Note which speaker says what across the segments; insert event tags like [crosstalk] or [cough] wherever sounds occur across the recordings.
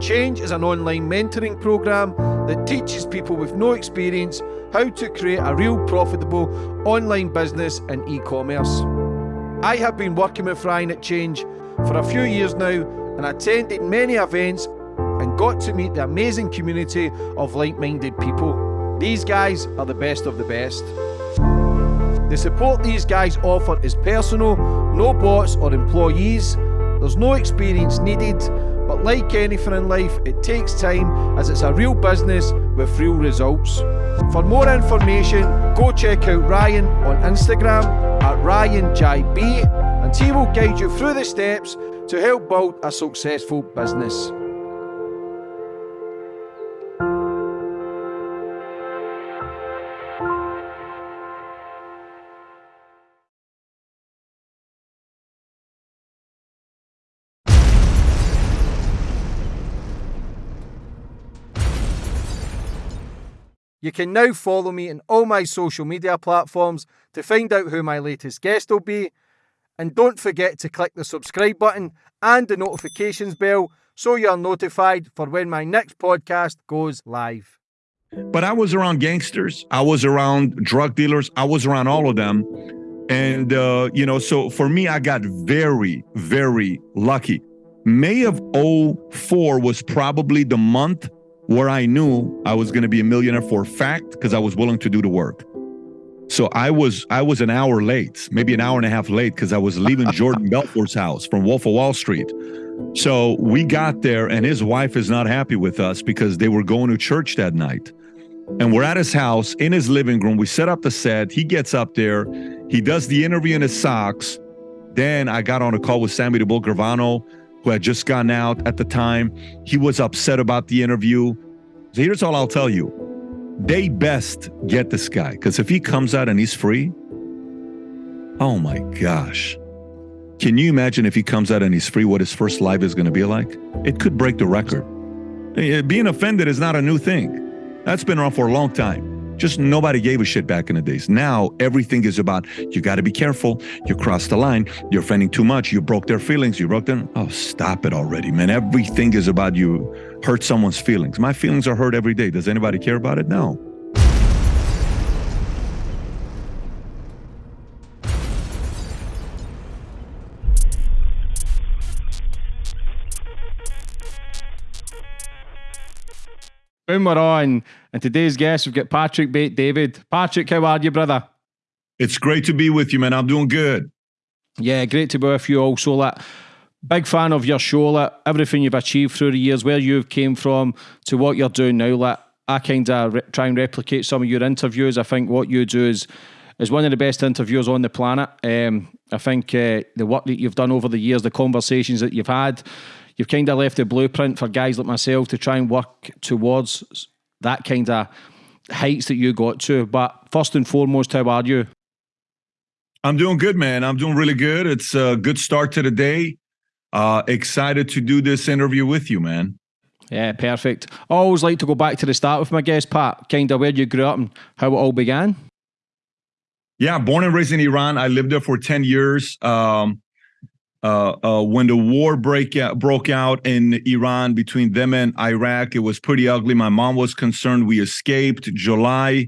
Speaker 1: Change is an online mentoring program that teaches people with no experience how to create a real profitable online business in e commerce. I have been working with Ryan at Change for a few years now and attended many events and got to meet the amazing community of like minded people. These guys are the best of the best. The support these guys offer is personal, no bots or employees, there's no experience needed, but like anything in life, it takes time as it's a real business with real results. For more information, go check out Ryan on Instagram at RyanJB and he will guide you through the steps to help build a successful business. You can now follow me on all my social media platforms to find out who my latest guest will be. And don't forget to click the subscribe button and the notifications bell so you're notified for when my next podcast goes live.
Speaker 2: But I was around gangsters, I was around drug dealers, I was around all of them. And, uh, you know, so for me, I got very, very lucky. May of 04 was probably the month where I knew I was going to be a millionaire for a fact because I was willing to do the work. So I was I was an hour late, maybe an hour and a half late because I was leaving Jordan [laughs] Belfort's house from Wolf of Wall Street. So we got there and his wife is not happy with us because they were going to church that night. And we're at his house in his living room. We set up the set. He gets up there. He does the interview in his socks. Then I got on a call with Sammy the Bull Gravano who had just gone out at the time. He was upset about the interview. So here's all I'll tell you. They best get this guy because if he comes out and he's free, oh my gosh. Can you imagine if he comes out and he's free, what his first live is going to be like? It could break the record. Eh, being offended is not a new thing. That's been around for a long time. Just nobody gave a shit back in the days. Now everything is about you got to be careful. You crossed the line. You're offending too much. You broke their feelings. You broke them. Oh, stop it already, man. Everything is about you hurt someone's feelings. My feelings are hurt every day. Does anybody care about it? No.
Speaker 1: Boom, we're on. And today's guest, we've got Patrick Bet-David. Patrick, how are you, brother?
Speaker 2: It's great to be with you, man. I'm doing good.
Speaker 1: Yeah, great to be with you also. Like, big fan of your show, like, everything you've achieved through the years, where you've came from to what you're doing now. Like, I kind of re- try and replicate some of your interviews. I think what you do is is one of the best interviews on the planet. Um, I think uh, the work that you've done over the years, the conversations that you've had, you've kind of left a blueprint for guys like myself to try and work towards that kind of heights that you got to. But first and foremost, how are you?
Speaker 2: I'm doing good, man. I'm doing really good. It's a good start to the day. Uh, excited to do this interview with you, man.
Speaker 1: Yeah, perfect. I always like to go back to the start with my guest, Pat, kind of where you grew up and how it all began.
Speaker 2: Yeah, born and raised in Iran. I lived there for 10 years. Um, uh, uh, when the war break out, broke out in Iran between them and Iraq, it was pretty ugly. My mom was concerned. We escaped July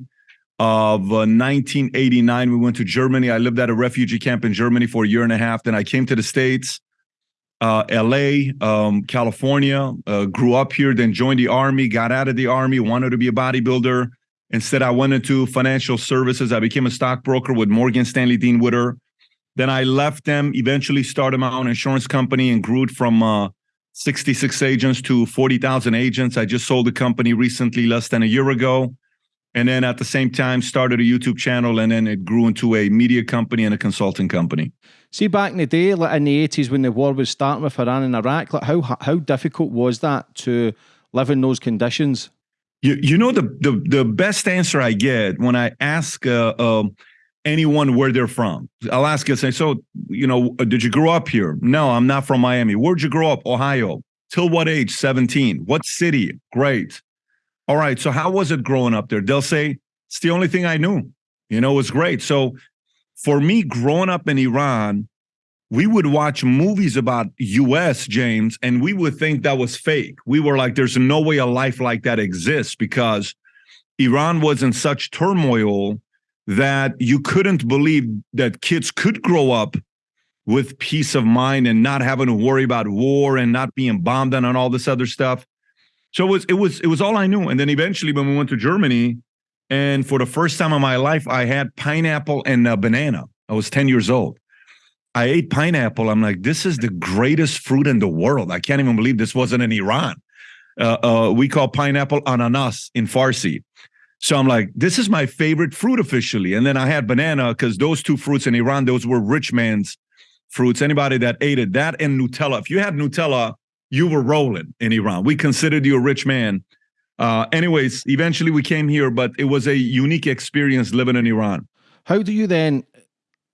Speaker 2: of uh, 1989. We went to Germany. I lived at a refugee camp in Germany for a year and a half. Then I came to the States, uh, LA, um, California, uh, grew up here, then joined the army, got out of the army, wanted to be a bodybuilder. Instead, I went into financial services. I became a stockbroker with Morgan Stanley Dean Witter. Then I left them, eventually started my own insurance company and grew it from uh, 66 agents to 40,000 agents. I just sold the company recently, less than a year ago. And then at the same time, started a YouTube channel and then it grew into a media company and a consulting company.
Speaker 1: See, back in the day, like in the 80s when the war was starting with Iran and Iraq, like how, how difficult was that to live in those conditions?
Speaker 2: You, you know, the, the, the best answer I get when I ask uh, uh, anyone where they're from. You, say, so, you know, uh, did you grow up here? No, I'm not from Miami. Where'd you grow up? Ohio. Till what age? 17. What city? Great. All right. So how was it growing up there? They'll say, it's the only thing I knew. You know, it was great. So for me, growing up in Iran, we would watch movies about US, James, and we would think that was fake. We were like, there's no way a life like that exists because Iran was in such turmoil that you couldn't believe that kids could grow up with peace of mind and not having to worry about war and not being bombed on and all this other stuff. So it was it was it was all I knew. And then eventually when we went to Germany, and for the first time in my life, I had pineapple and a banana. I was 10 years old. I ate pineapple. I'm like, this is the greatest fruit in the world. I can't even believe this wasn't in Iran. Uh, uh, we call pineapple ananas in Farsi. So I'm like, this is my favorite fruit officially. And then I had banana because those two fruits in Iran, those were rich man's fruits. Anybody that ate it, that and Nutella. If you had Nutella, you were rolling in Iran. We considered you a rich man. Uh, anyways, eventually we came here, but it was a unique experience living in Iran.
Speaker 3: How do you then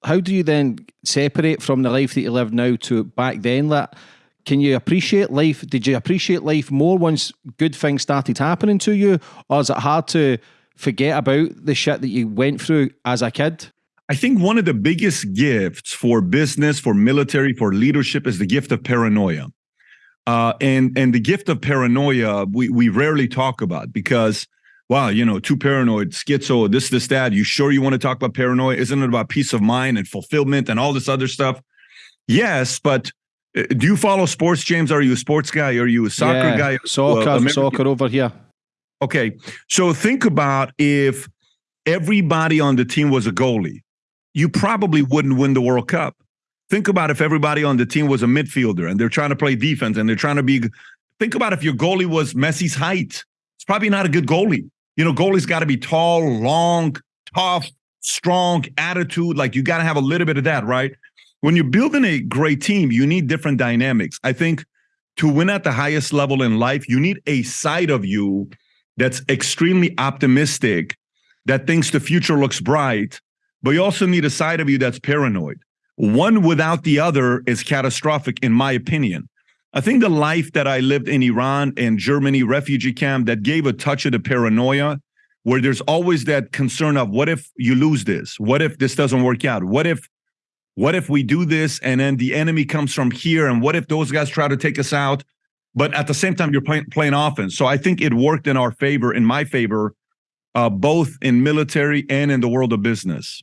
Speaker 3: how do you then separate from the life that you live now to back then? That can you appreciate life? Did you appreciate life more once good things started happening to you, or is it hard to forget about the shit that you went through as a kid?
Speaker 2: I think one of the biggest gifts for business, for military, for leadership is the gift of paranoia. Uh, and and the gift of paranoia we we rarely talk about because wow, you know, too paranoid, schizo, this, this, that. You sure you want to talk about paranoia? Isn't it about peace of mind and fulfillment and all this other stuff? Yes, but uh, do you follow sports, James? Are you a sports guy? Are you a soccer yeah, guy?
Speaker 3: Soccer, uh, soccer over here.
Speaker 2: Okay, so think about if everybody on the team was a goalie, you probably wouldn't win the World Cup. Think about if everybody on the team was a midfielder and they're trying to play defense and they're trying to be. Think about if your goalie was Messi's height. It's probably not a good goalie. You know, goalie's got to be tall, long, tough, strong attitude. Like you got to have a little bit of that, right? When you're building a great team, you need different dynamics. I think to win at the highest level in life, you need a side of you that's extremely optimistic, that thinks the future looks bright, but you also need a side of you that's paranoid. One without the other is catastrophic, in my opinion. I think the life that I lived in Iran and Germany refugee camp that gave a touch of the paranoia, where there's always that concern of what if you lose this? What if this doesn't work out? What if what if we do this and then the enemy comes from here? And what if those guys try to take us out? But at the same time, you're playing playing offense. So I think it worked in our favor, in my favor, uh, both in military and in the world of business.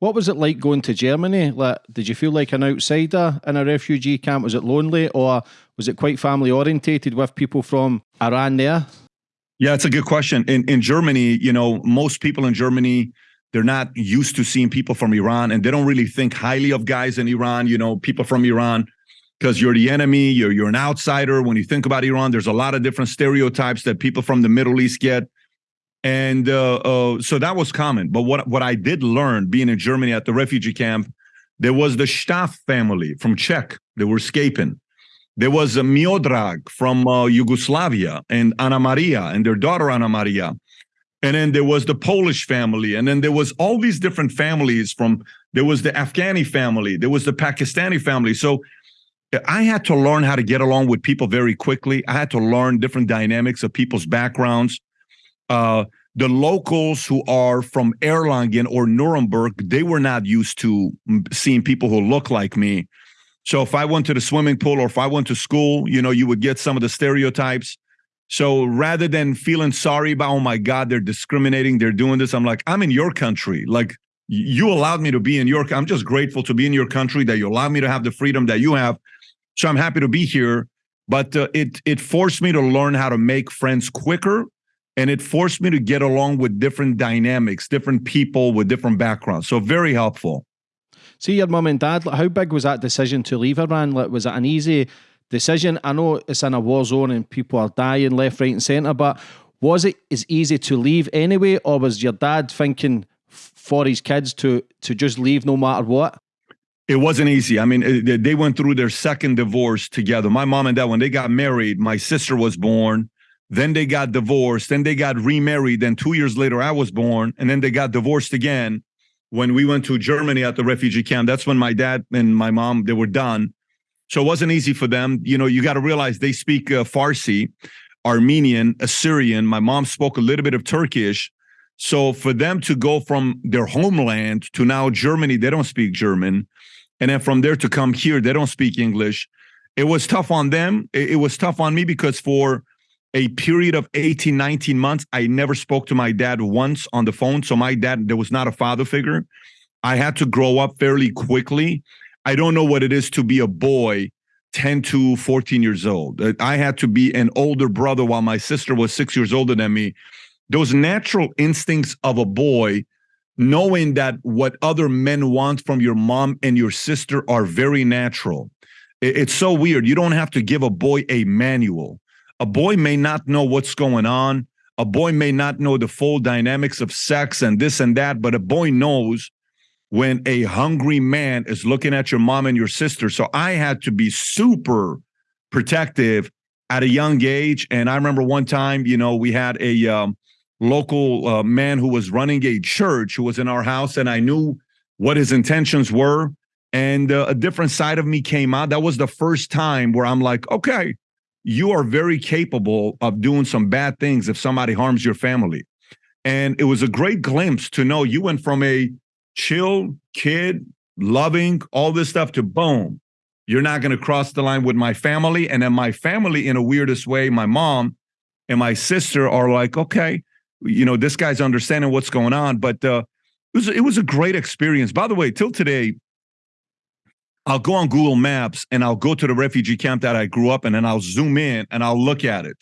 Speaker 3: What was it like going to Germany? Like, did you feel like an outsider in a refugee camp? Was it lonely, or was it quite family orientated with people from Iran there?
Speaker 2: Yeah, it's a good question. In in Germany, you know, most people in Germany they're not used to seeing people from Iran, and they don't really think highly of guys in Iran. You know, people from Iran because you're the enemy, you're you're an outsider. When you think about Iran, there's a lot of different stereotypes that people from the Middle East get and uh, uh, so that was common. But what what I did learn being in Germany at the refugee camp, there was the Staff family from Czech. They were escaping. There was a Miodrag from uh, Yugoslavia and Anna Maria and their daughter Anna Maria. And then there was the Polish family. And then there was all these different families from, there was the Afghani family. There was the Pakistani family. So I had to learn how to get along with people very quickly. I had to learn different dynamics of people's backgrounds uh, the locals who are from Erlangen or Nuremberg, they were not used to seeing people who look like me. So if I went to the swimming pool or if I went to school, you know, you would get some of the stereotypes. So rather than feeling sorry about, oh my God, they're discriminating, they're doing this, I'm like, I'm in your country. Like you allowed me to be in your, I'm just grateful to be in your country that you allowed me to have the freedom that you have. So I'm happy to be here. But uh, it it forced me to learn how to make friends quicker and it forced me to get along with different dynamics, different people with different backgrounds. So very helpful.
Speaker 3: See your mum and dad. How big was that decision to leave Iran? Like, was it an easy decision? I know it's in a war zone and people are dying left, right, and centre, but was it as easy to leave anyway, or was your dad thinking for his kids to to just leave no matter what?
Speaker 2: It wasn't easy. I mean, they went through their second divorce together. My mom and dad, when they got married, my sister was born. Then they got divorced. Then they got remarried. Then two years later, I was born. And then they got divorced again when we went to Germany at the refugee camp. That's when my dad and my mom, they were done. So it wasn't easy for them. You know, you got to realize they speak uh, Farsi, Armenian, Assyrian. My mom spoke a little bit of Turkish. So for them to go from their homeland to now Germany, they don't speak German. And then from there to come here, they don't speak English. It was tough on them. It, it was tough on me because for a period of 18, 19 months, I never spoke to my dad once on the phone. So my dad, there was not a father figure. I had to grow up fairly quickly. I don't know what it is to be a boy 10 to 14 years old. I had to be an older brother while my sister was six years older than me. Those natural instincts of a boy, knowing that what other men want from your mom and your sister are very natural. It's so weird. You don't have to give a boy a manual. A boy may not know what's going on. A boy may not know the full dynamics of sex and this and that, but a boy knows when a hungry man is looking at your mom and your sister. So I had to be super protective at a young age. And I remember one time, you know, we had a um, local uh, man who was running a church who was in our house, and I knew what his intentions were. And uh, a different side of me came out. That was the first time where I'm like, okay, you are very capable of doing some bad things if somebody harms your family. And it was a great glimpse to know you went from a chill kid, loving, all this stuff to boom. You're not going to cross the line with my family. And then my family, in a weirdest way, my mom and my sister are like, okay, you know, this guy's understanding what's going on. But uh, it was it was a great experience. By the way, till today, I'll go on Google Maps and I'll go to the refugee camp that I grew up in, and I'll zoom in and I'll look at it.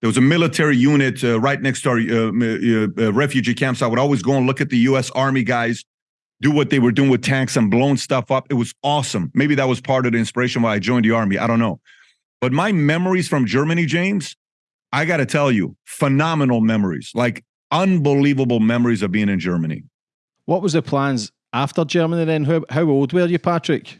Speaker 2: There was a military unit uh, right next to our uh, uh refugee camps. So I would always go and look at the U.S. Army guys do what they were doing with tanks and blowing stuff up. It was awesome. Maybe that was part of the inspiration why I joined the army. I don't know. But my memories from Germany, James, I got to tell you, phenomenal memories, like unbelievable memories of being in Germany.
Speaker 3: What was the plans after Germany then? How, how old were you, Patrick?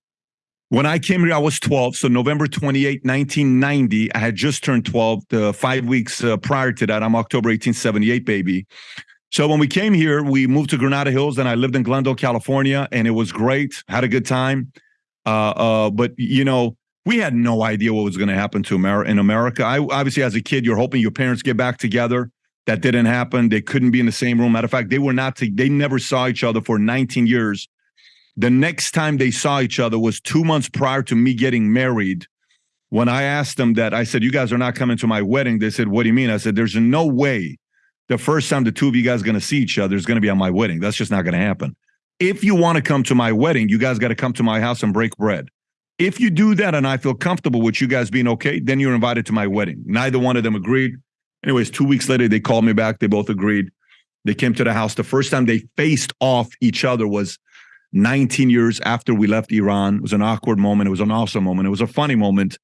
Speaker 2: When I came here, I was 12. So November 28, 1990, I had just turned 12. The five weeks uh, prior to that, I'm October 1878, baby. So when we came here, we moved to Granada Hills, and I lived in Glendale, California, and it was great. Had a good time. Uh, uh, but you know, we had no idea what was going to happen to America in America. I obviously, as a kid, you're hoping your parents get back together. That didn't happen. They couldn't be in the same room. Matter of fact, they were not. To, they never saw each other for 19 years. The next time they saw each other was two months prior to me getting married. When I asked them that, I said, "You guys are not coming to my wedding." They said, "What do you mean?" I said, "There's no way." the first time the two of you guys are going to see each other is going to be on my wedding. That's just not going to happen. If you want to come to my wedding, you guys got to come to my house and break bread. If you do that and I feel comfortable with you guys being okay, then you're invited to my wedding. Neither one of them agreed. Anyways, two weeks later, they called me back. They both agreed. They came to the house. The first time they faced off each other was 19 years after we left Iran. It was an awkward moment. It was an awesome moment. It was a funny moment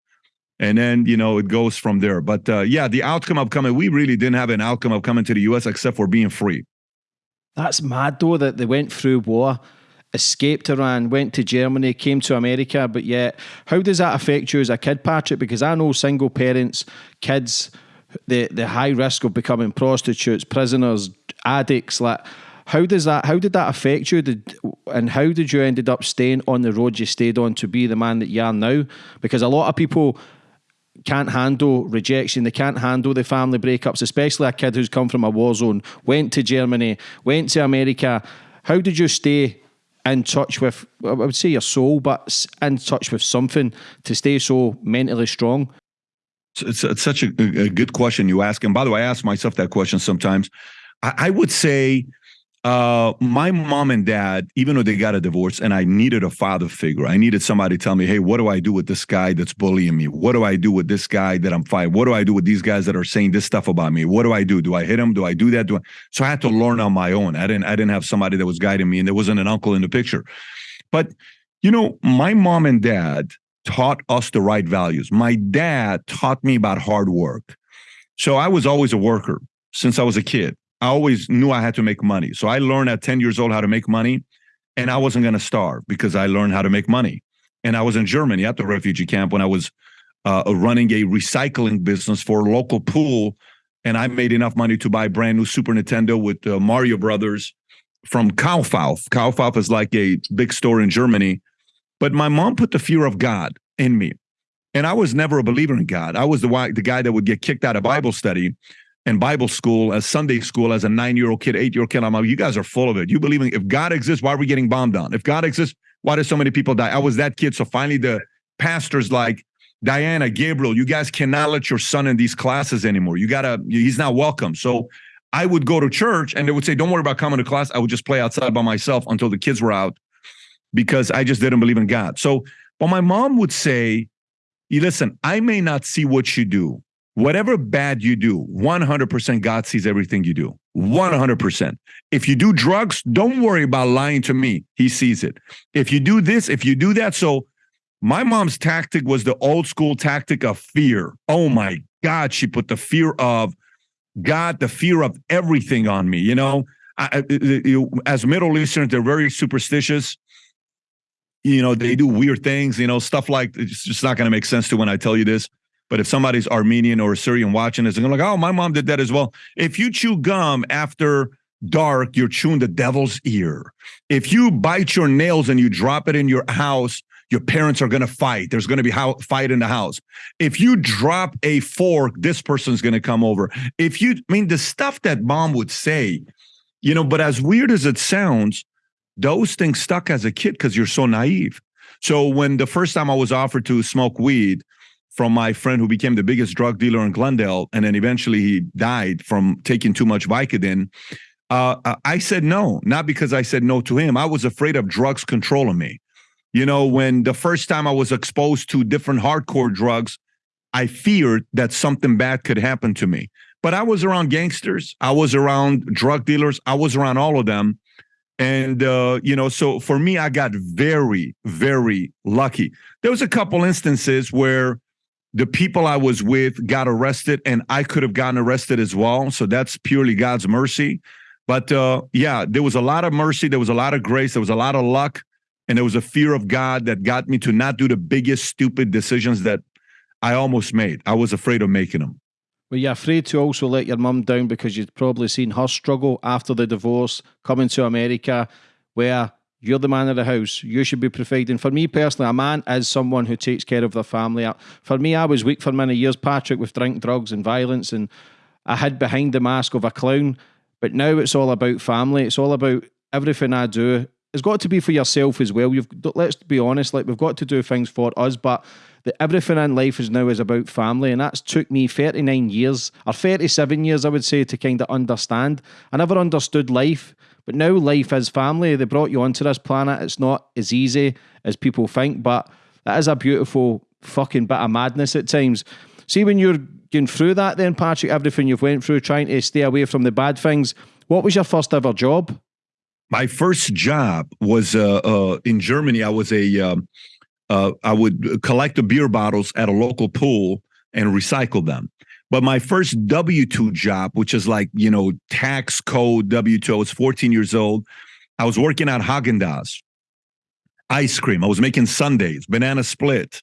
Speaker 2: and then you know it goes from there. But uh, yeah, the outcome of coming, we really didn't have an outcome of coming to the U.S. except for being free.
Speaker 3: That's mad though that they went through war, escaped Iran, went to Germany, came to America, but yet how does that affect you as a kid, Patrick? Because I know single parents, kids, the the high risk of becoming prostitutes, prisoners, addicts, like how does that how did that affect you did, and how did you ended up staying on the road you stayed on to be the man that you are now because a lot of people can't handle rejection. They can't handle the family breakups, especially a kid who's come from a war zone, went to Germany, went to America. How did you stay in touch with, I would say your soul, but in touch with something to stay so mentally strong?
Speaker 2: It's, it's such a, a, good question you ask. And by the way, I ask myself that question sometimes. I, I would say uh, my mom and dad, even though they got a divorce, and I needed a father figure, I needed somebody to tell me, hey, what do I do with this guy that's bullying me? What do I do with this guy that I'm fighting? What do I do with these guys that are saying this stuff about me? What do I do? Do I hit him? Do I do that? Do I? So I had to learn on my own. I didn't. I didn't have somebody that was guiding me, and there wasn't an uncle in the picture. But you know, my mom and dad taught us the right values. My dad taught me about hard work. So I was always a worker since I was a kid. I always knew I had to make money. So I learned at 10 years old how to make money and I wasn't going to starve because I learned how to make money. And I was in Germany at the refugee camp when I was uh, running a recycling business for a local pool. And I made enough money to buy brand new Super Nintendo with uh, Mario Brothers from Kaufhof. Kaufhof is like a big store in Germany. But my mom put the fear of God in me. And I was never a believer in God. I was the, the guy that would get kicked out of Bible study and Bible school, as Sunday school, as a nine year old kid, eight year old kid. I'm like, you guys are full of it. You believe in if God exists, why are we getting bombed on? If God exists, Why did so many people die? I was that kid. So finally, the pastor's like, Diana, Gabriel, you guys cannot let your son in these classes anymore. You gotta, he's not welcome. So I would go to church and they would say, Don't worry about coming to class. I would just play outside by myself until the kids were out because I just didn't believe in God. So, but my mom would say, Listen, I may not see what you do. Whatever bad you do, 100% God sees everything you do. 100%. If you do drugs, don't worry about lying to me. He sees it. If you do this, if you do that. So, my mom's tactic was the old school tactic of fear. Oh my God, she put the fear of God, the fear of everything on me. You know, I, as Middle Easterners, they're very superstitious. You know, they do weird things. You know, stuff like it's just not going to make sense to when I tell you this. But if somebody's Armenian or Syrian watching this, they're going to like, "Oh, my mom did that as well." If you chew gum after dark, you're chewing the devil's ear. If you bite your nails and you drop it in your house, your parents are going to fight. There's going to be how fight in the house. If you drop a fork, this person's going to come over. If you, I mean, the stuff that mom would say, you know, but as weird as it sounds, those things stuck as a kid because you're so naive. So when the first time I was offered to smoke weed from my friend who became the biggest drug dealer in Glendale, and then eventually he died from taking too much Vicodin, uh, I said no, not because I said no to him. I was afraid of drugs controlling me. You know, when the first time I was exposed to different hardcore drugs, I feared that something bad could happen to me. But I was around gangsters, I was around drug dealers, I was around all of them. And uh, you know, so for me, I got very, very lucky. There was a couple instances where the people I was with got arrested, and I could have gotten arrested as well. So that's purely God's mercy. But uh, yeah, there was a lot of mercy, there was a lot of grace, there was a lot of luck and there was a fear of God that got me to not do the biggest stupid decisions that I almost made. I was afraid of making them.
Speaker 1: Were you afraid to also let your mum down because you'd probably seen her struggle after the divorce, coming to America, where you're the man of the house. You should be providing. For me personally, a man is someone who takes care of their family. For me, I was weak for many years, Patrick, with drink, drugs, and violence, and I hid behind the mask of a clown. But now it's all about family. It's all about everything I do it's got to be for yourself as well. You've let's be honest, like we've got to do things for us, but the, everything in life is now is about family, and that's took me 39 years or 37 years, I would say, to kind of understand. I never understood life, but now life is family. They brought you onto this planet. It's not as easy as people think, but that is a beautiful fucking bit of madness at times. See when you're going through that, then Patrick, everything you've went through, trying to stay away from the bad things. What was your first ever job?
Speaker 2: my first job was uh, uh, in Germany. I was a um, uh, I would collect the beer bottles at a local pool and recycle them. But my first W two job, which is like you know tax code W two, I was 14 years old. I was working at Haagen Dazs, ice cream. I was making sundaes, banana split,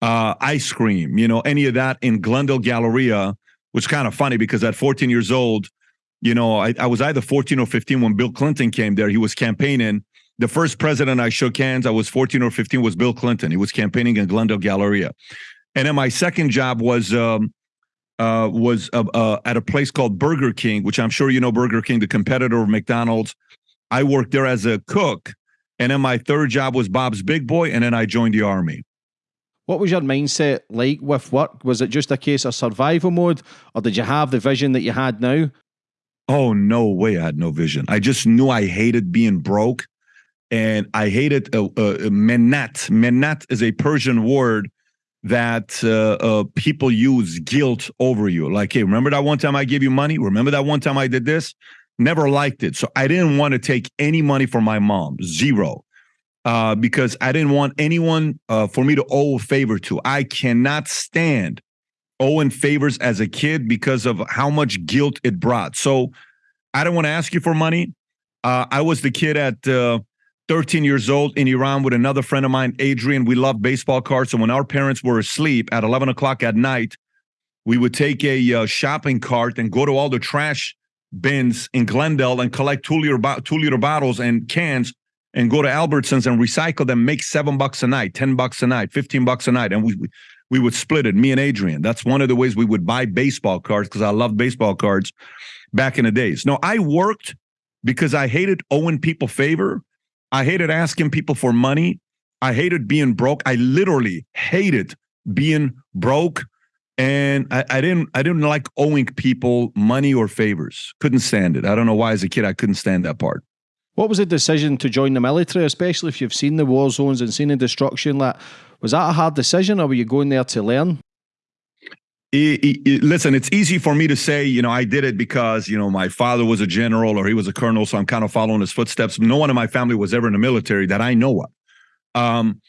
Speaker 2: uh, ice cream. You know any of that in Glendale Galleria, which kind of funny because at 14 years old, you know, I, I was either 14 or 15 when Bill Clinton came there. He was campaigning. The first president I shook hands, I was 14 or 15, was Bill Clinton. He was campaigning in Glendale Galleria. And then my second job was um, uh, was uh, uh, at a place called Burger King, which I'm sure you know Burger King, the competitor of McDonald's. I worked there as a cook. And then my third job was Bob's Big Boy. And then I joined the Army.
Speaker 1: What was your mindset like with work? Was it just a case of survival mode, or did you have the vision that you had now?
Speaker 2: Oh, no way. I had no vision. I just knew I hated being broke and I hated uh, uh, menat. Menat is a Persian word that uh, uh, people use guilt over you. Like, hey, remember that one time I gave you money? Remember that one time I did this? Never liked it. So I didn't want to take any money from my mom, zero, uh, because I didn't want anyone uh, for me to owe a favor to. I cannot stand owing favors as a kid because of how much guilt it brought. So I don't want to ask you for money. Uh, I was the kid at uh, 13 years old in Iran with another friend of mine, Adrian. We loved baseball cards. So when our parents were asleep at 11 o'clock at night, we would take a uh, shopping cart and go to all the trash bins in Glendale and collect two liter, bo- two liter bottles and cans and go to Albertsons and recycle them, make seven bucks a night, 10 bucks a night, 15 bucks a night. And we, we would split it, me and Adrian. That's one of the ways we would buy baseball cards because I love baseball cards back in the days. No, I worked because I hated owing people favor I hated asking people for money. I hated being broke. I literally hated being broke. And I, I, didn't I didn't like owing people money or favors. Couldn't stand it. I don't know why as a kid I couldn't stand that part.
Speaker 3: What was the decision to join the military, especially if you've seen the war zones and seen the destruction? That was that a hard decision, or were you going there to learn?
Speaker 2: It, it, listen, it's easy for me to say, you know, I did it because, you know, my father was a general or he was a colonel, so I'm kind of following his footsteps. No one in my family was ever in the military that I know of. Um,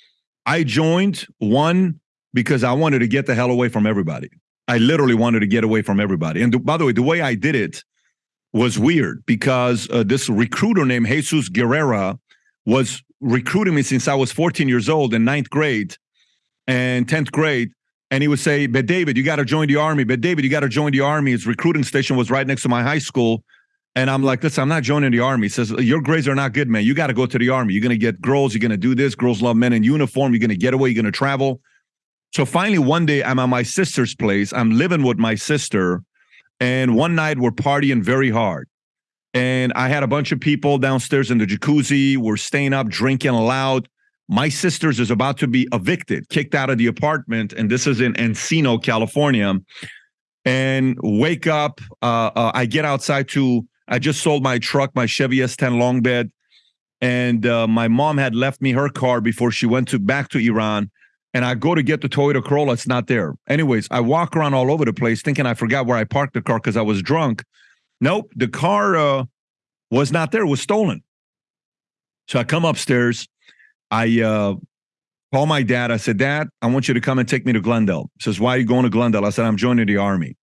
Speaker 2: I joined one because I wanted to get the hell away from everybody. I literally wanted to get away from everybody. And by the way, the way I did it was weird because uh, this recruiter named Jesus Guerrera was recruiting me since I was 14 years old in ninth grade and 10th grade. And he would say, Bet-David, you got to join the army. Bet-David, you got to join the army. His recruiting station was right next to my high school. And I'm like, listen, I'm not joining the army. He says, Your grades are not good, man. You got to go to the army. You're to get girls. You're to do this. Girls love men in uniform. You're going to get away. You're to travel. So finally, one day, I'm at my sister's place. I'm living with my sister. And one night, we're partying very hard. And I had a bunch of people downstairs in the jacuzzi. We're staying up, drinking loud. My sister's is about to be evicted, kicked out of the apartment. And this is in Encino, California. And wake up. Uh, uh, I get outside to, I just sold my truck, my Chevy S10 long bed. And uh, my mom had left me her car before she went to back to Iran and I go to get the Toyota Corolla, it's not there. Anyways, I walk around all over the place thinking I forgot where I parked the car because I was drunk. Nope, the car uh, was not there, it was stolen. So I come upstairs. I uh, my dad. I said, Dad, I want you to come and take me to Glendale. He says, Why are you going to Glendale? I said, I'm joining the army.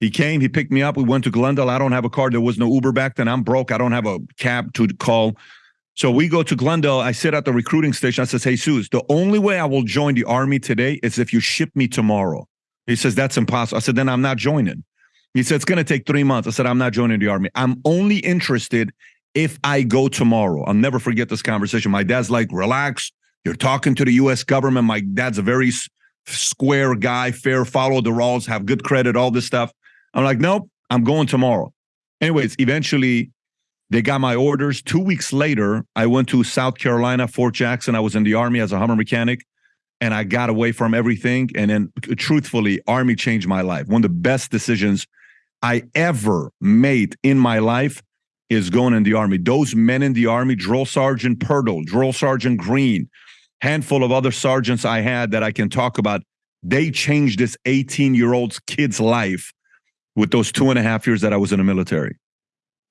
Speaker 2: He came, he picked me up. We went to Glendale. I don't have a car. There was no Uber back then. I'm broke. I don't have a cab to call. So we go to Glendale. I sit at the recruiting station. I says, Hey, Suze, the only way I will join the army today is if you ship me tomorrow. He says, That's impossible. I said, Then I'm not joining. He said, It's going to take three months. I said, I'm not joining the army. I'm only interested if I go tomorrow. I'll never forget this conversation. My dad's like, Relax. You're talking to the US government. My dad's a very square guy, fair, follow the rules, have good credit, all this stuff. I'm like, Nope, I'm going tomorrow. Anyways, eventually they got my orders. Two weeks later, I went to South Carolina, Fort Jackson. I was in the Army as a Hummer mechanic and I got away from everything. And then, uh, truthfully, Army changed my life. One of the best decisions I ever made in my life is going in the Army. Those men in the Army, Drill Sergeant Purtle, Drill Sergeant Green, handful of other sergeants I had that I can talk about, they changed this 18 year old kid's life with those two and a half years that I was in the military.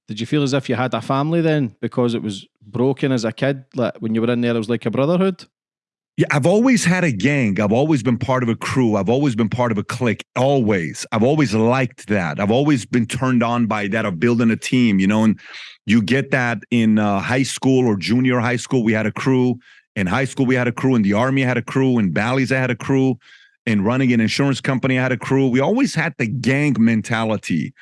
Speaker 3: Did you feel as if you had a family then because it was broken as a kid? Like when you were in there, it was like a brotherhood?
Speaker 2: Yeah, I've always had a gang. I've always been part of a crew. I've always been part of a clique. Always. I've always liked that. I've always been turned on by that of building a team, you know, and you get that in uh, high school or junior high school. We had a crew. In high school, we had a crew. In the army, I had a crew. In Bally's, I had a crew. In running an insurance company, I had a crew. We always had the gang mentality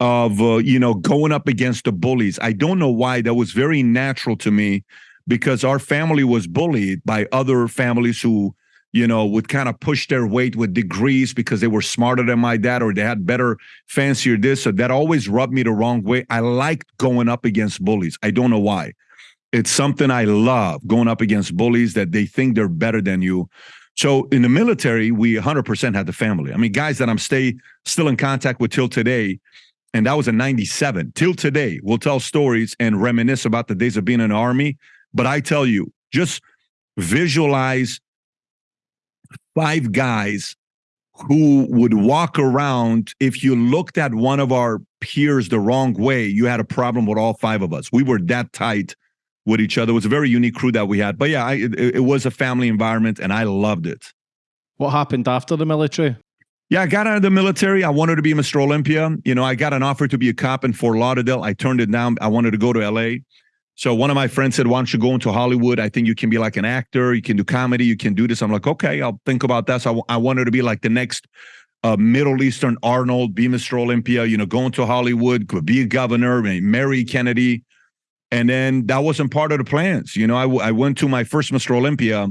Speaker 2: of uh, you know going up against the bullies. I don't know why that was very natural to me because our family was bullied by other families who you know would kind of push their weight with degrees because they were smarter than my dad or they had better fancier this so that. Always rubbed me the wrong way. I liked going up against bullies. I don't know why. It's something i love going up against bullies that they think they're better than you. So in the military we 100% had the family. I mean guys that i'm stay still in contact with till today and that was in 97 till today we'll tell stories and reminisce about the days of being in the army but i tell you just visualize five guys who would walk around if you looked at one of our peers the wrong way you had a problem with all five of us we were that tight with each other it was a very unique crew that we had but yeah I, it, it was a family environment and i loved it
Speaker 3: what happened after the military
Speaker 2: yeah, I got out of the military. I wanted to be Mr. Olympia. You know, I got an offer to be a cop in Fort Lauderdale. I turned it down. I wanted to go to LA. So one of my friends said, Why don't you go into Hollywood? I think you can be like an actor. You can do comedy. You can do this. I'm like, Okay, I'll think about that. So I, I wanted to be like the next uh, Middle Eastern Arnold, be Mr. Olympia, you know, going to Hollywood, be a governor, marry Kennedy. And then that wasn't part of the plans. You know, I, I went to my first Mr. Olympia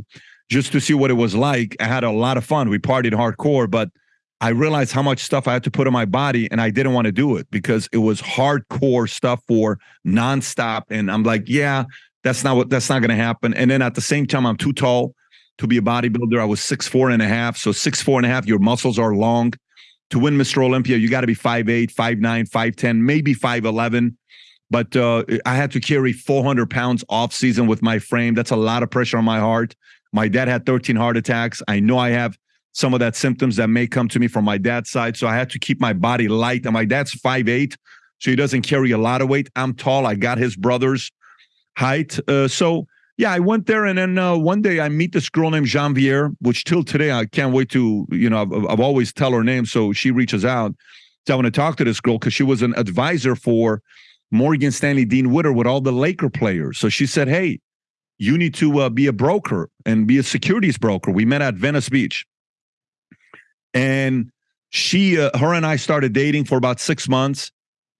Speaker 2: just to see what it was like. I had a lot of fun. We partied hardcore, but – I realized how much stuff I had to put on my body, and I didn't want to do it because it was hardcore stuff for nonstop. And I'm like, yeah, That's not what that's not going to happen. And then at the same time, I'm too tall to be a bodybuilder. I was six four and a half. So six four and a half, your muscles are long. To win Mr. Olympia, you got to be 5'8, 5'9, 5'10, maybe 5'11. But uh, I had to carry 400 pounds off season with my frame. That's a lot of pressure on my heart. My dad had 13 heart attacks. I know I have some of that symptoms that may come to me from my dad's side. So I had to keep my body light. And my dad's 5'8, so he doesn't carry a lot of weight. I'm tall. I got his brother's height. Uh, so yeah, I went there, and then uh, one day I meet this girl named Janvier, which till today I can't wait to, you know, I've, I've always tell her name, so she reaches out. So I want to talk to this girl because she was an advisor for Morgan Stanley Dean Witter with all the Laker players. So she said, "Hey, you need to uh, be a broker and be a securities broker." We met at Venice Beach, and she, uh, her, and I started dating for about six months.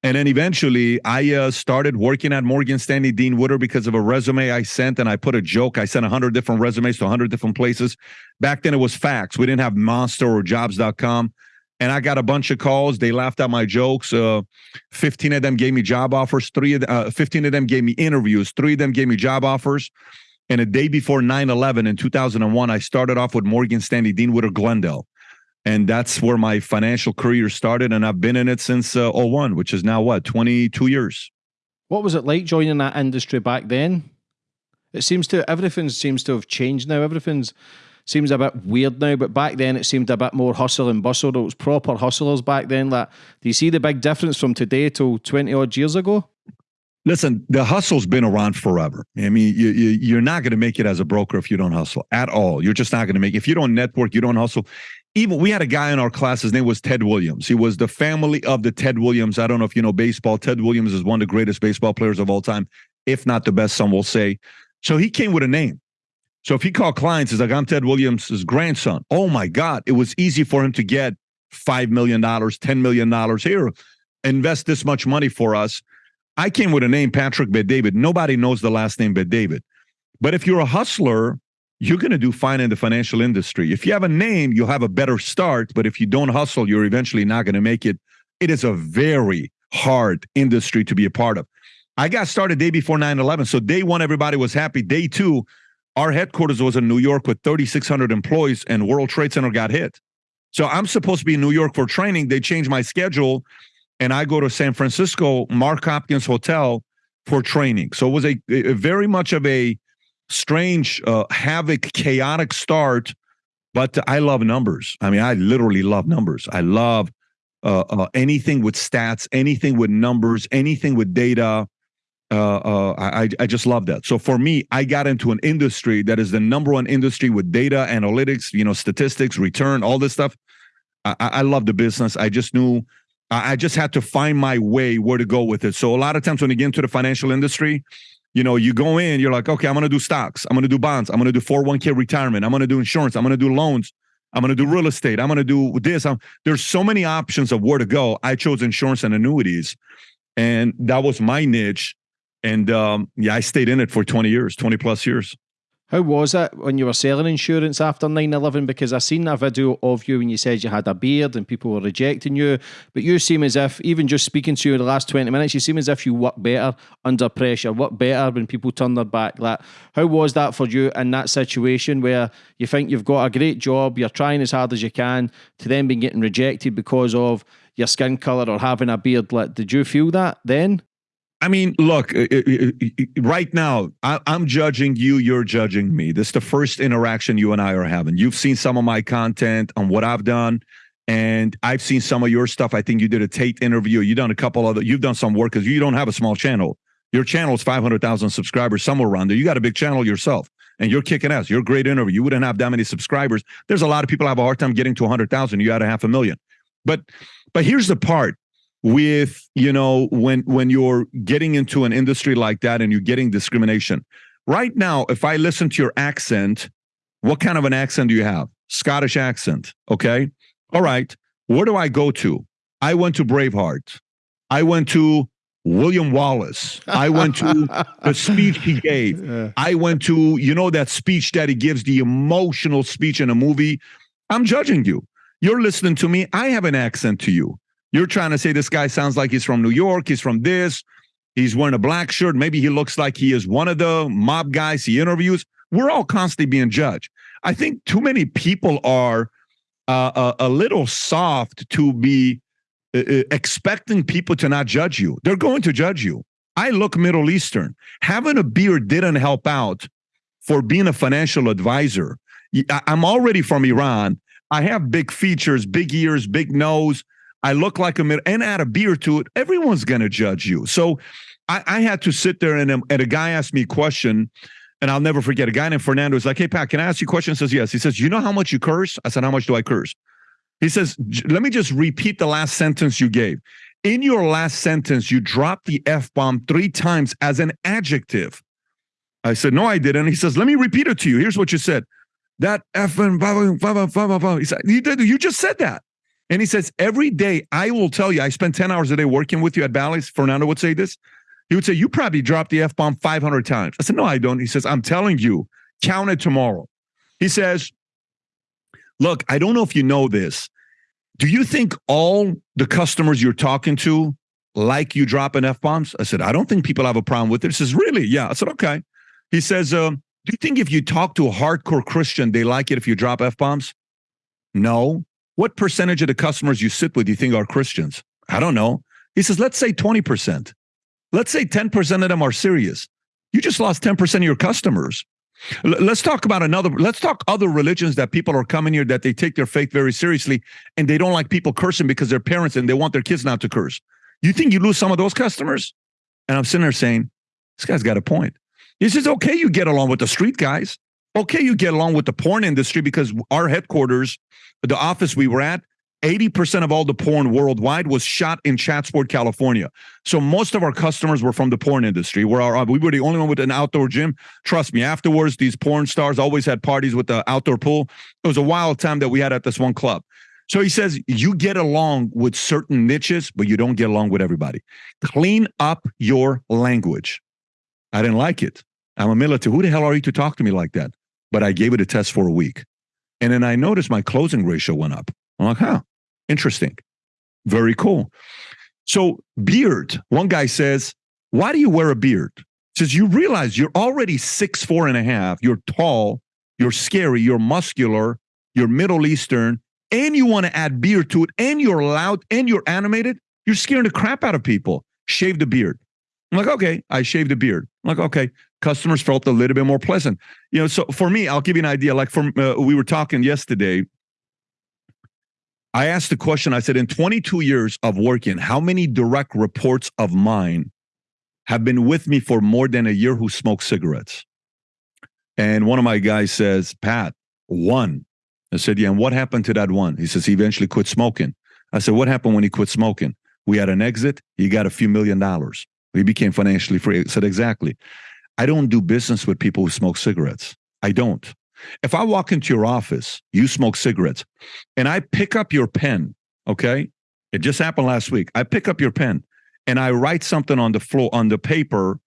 Speaker 2: And then eventually I uh, started working at Morgan Stanley Dean Witter because of a resume I sent. And I put a joke. I sent 100 different resumes to 100 different places. Back then it was fax. We didn't have Monster or jobs.com. And I got a bunch of calls. They laughed at my jokes. Uh, 15 of them gave me job offers. Three of uh, 15 of them gave me interviews. Three of them gave me job offers. And a day before 9 11 in 2001, I started off with Morgan Stanley Dean Witter Glendale and that's where my financial career started and i've been in it since uh, 01 which is now what 22 years
Speaker 3: what was it like joining that industry back then it seems to everything seems to have changed now everything's seems a bit weird now but back then it seemed a bit more hustle and bustle it was proper hustlers back then like do you see the big difference from today till 20 odd years ago
Speaker 2: Listen, the hustle's been around forever. I mean, you, you, are not going to make it as a broker if you don't hustle at all. You're just not going to make. If you don't network, you don't hustle even we had a guy in our class his name was ted williams. He was the family of the ted williams. I don't know if you know baseball. Ted williams is one of the greatest baseball players of all time if not the best some will say. So he came with a name. So if he called clients he's like i'm ted williams' grandson. Oh my god it was easy for him to get $5 million $10 million here invest this much money for us. I came with a name patrick bet-david nobody knows the last name bet-david but if you're a hustler you're going to do fine in the financial industry. If you have a name, you'll have a better start. But if you don't hustle, you're eventually not going to make it. It is a very hard industry to be a part of. I got started day before 9 11. So day one, everybody was happy. Day two, our headquarters was in New York with 3,600 employees, and World Trade Center got hit. So I'm supposed to be in New York for training. They changed my schedule, and I go to San Francisco, Mark Hopkins Hotel for training. So it was a, a very much of a strange, uh, havoc, chaotic start. But I love numbers. I mean, I literally love numbers. I love uh, uh, anything with stats, anything with numbers, anything with data. Uh, uh, I, I just love that. So for me, I got into an industry that is the number one industry with data, analytics, you know, statistics, return, all this stuff. I, I love the business. I just knew I just had to find my way where to go with it. So a lot of times when you get into the financial industry, you know, you go in, you're like, okay, I'm to do stocks. I'm to do bonds. I'm to do 401k retirement. I'm to do insurance. I'm to do loans. I'm to do real estate. I'm to do this. I'm, there's so many options of where to go. I chose insurance and annuities, and that was my niche. And um, yeah, I stayed in it for 20 years, 20 plus years.
Speaker 3: How was it when you were selling insurance after 9 11? Because I seen a video of you when you said you had a beard and people were rejecting you. But you seem as if, even just speaking to you in the last 20 minutes, you seem as if you work better under pressure, work better when people turn their back. Like, how was that for you in that situation where you think you've got a great job, you're trying as hard as you can, to then be getting rejected because of your skin colour or having a beard? Like, did you feel that then?
Speaker 2: I mean, look, uh, uh, uh, right now, I, am judging you, you're judging me. This is the first interaction you and I are having. You've seen some of my content on what I've done, and I've seen some of your stuff. I think you did a Tate interview. You've done a couple other, you've done some work because you don't have a small channel. Your channel is 500,000 subscribers, somewhere around there. You got a big channel yourself, and you're kicking ass. You're a great interview. You wouldn't have that many subscribers. There's a lot of people have a hard time getting to 100,000. You had a half a million. But, but here's the part with you know when when you're getting into an industry like that and you're getting discrimination. Right now if i listen to your accent what kind of an accent do you have? Scottish accent okay? All right where do i go to? I went to braveheart. I went to william wallace. I went to the speech he [laughs] gave. I went to you know that speech that he gives the emotional speech in a movie? I'm judging you. You're listening to me. I have an accent to you you're trying to say this guy sounds like he's from New York, he's from this. He's wearing a black shirt. Maybe he looks like he is one of the mob guys he interviews. We're all constantly being judged. I think too many people are uh, a, a, little soft to be uh, uh, expecting people to not judge you. They're going to judge you. I look Middle Eastern. Having a beard didn't help out for being a financial advisor. I'm already from Iran. I have big features, big ears, big nose. I look like a mid and add a beard to it. Everyone's going to judge you. So I, I, had to sit there and, um, and a guy asked me a question, and I'll never forget. A guy named Fernando was like, "Hey Pat, can I ask you a question?" He says, "Yes." He says, "You know how much you curse?" I said, "How much do I curse?" He says, "Let me just repeat the last sentence you gave." In your last sentence, you dropped the F bomb three times as an adjective. I said, No, I didn't. He says, Let me repeat it to you. Here's what you said. That F and blah blah blah blah blah." he said, you, did, you just said that. And he says, Every day I will tell you, I spend 10 hours a day working with you at Bally's. Fernando would say this. He would say, You probably dropped the F bomb 500 times. I said, No, I don't. He says, I'm telling you, count it tomorrow. He says, Look, I don't know if you know this. Do you think all the customers you're talking to like you dropping F bombs? I said, I don't think people have a problem with it. He says, Really? Yeah. I said, Okay. He says, uh, Do you think if you talk to a hardcore Christian, they like it if you drop F bombs? No. What percentage of the customers you sit with you think are Christians? I don't know. He says, Let's say 20%. Let's say 10% of them are serious. You just lost 10% of your customers. L- let's talk about another. Let's talk other religions that people are coming here that they take their faith very seriously and they don't like people cursing because they're parents and they want their kids not to curse. You think you lose some of those customers? And I'm sitting there saying, this guy's got a point. He says, okay, you get along with the street guys. Okay, you get along with the porn industry because our headquarters, the office we were at, 80% of all the porn worldwide was shot in Chatsworth, California. So most of our customers were from the porn industry. Where our, we were the only one with an outdoor gym. Trust me, afterwards, these porn stars always had parties with the outdoor pool. It was a wild time that we had at this one club. So he says, you get along with certain niches, but you don't get along with everybody. Clean up your language. I didn't like it. I'm a military. Who the hell are you to talk to me like that? But I gave it a test for a week. And then I noticed my closing ratio went up. I'm like, huh, Interesting. Very cool. So, beard, one guy says, Why do you wear a beard? Says, You realize you're already six, four and a half. You're tall, you're scary, you're muscular, you're Middle Eastern, and you want to add beard to it, and you're loud and you're animated. You're scaring the crap out of people. Shave the beard. I'm like, okay, I shaved a beard. I'm like, okay, customers felt a little bit more pleasant. You know, so for me, I'll give you an idea. Like, from uh, we were talking yesterday I asked the question I said, in 22 years of working, how many direct reports of mine have been with me for more than a year who smoke cigarettes? And one of my guys says, Pat, one. I said, Yeah, and what happened to that one? He says, He eventually quit smoking. I said, What happened when he quit smoking? We had an exit. He got a few million dollars. He became financially free. I said, Exactly. I don't do business with people who smoke cigarettes. I don't. If I walk into your office, you smoke cigarettes, and I pick up your pen, okay? It just happened last week. I pick up your pen and I write something on the floor on the paper,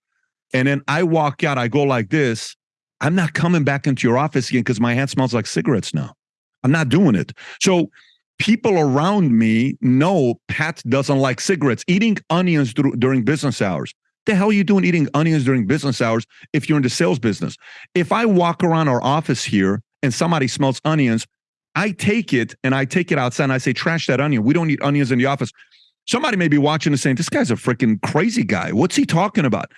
Speaker 2: and then I walk out, I go like this. I'm not coming back into your office again because my hand smells like cigarettes now. I'm not doing it. So people around me know Pat doesn't like cigarettes, eating onions during business hours the hell are you doing eating onions during business hours if you're in the sales business? If I walk around our office here and somebody smells onions, I take it and I take it outside and I say, trash that onion. We don't eat onions in the office. Somebody may be watching and saying, this guy's a freaking crazy guy. What's he talking about?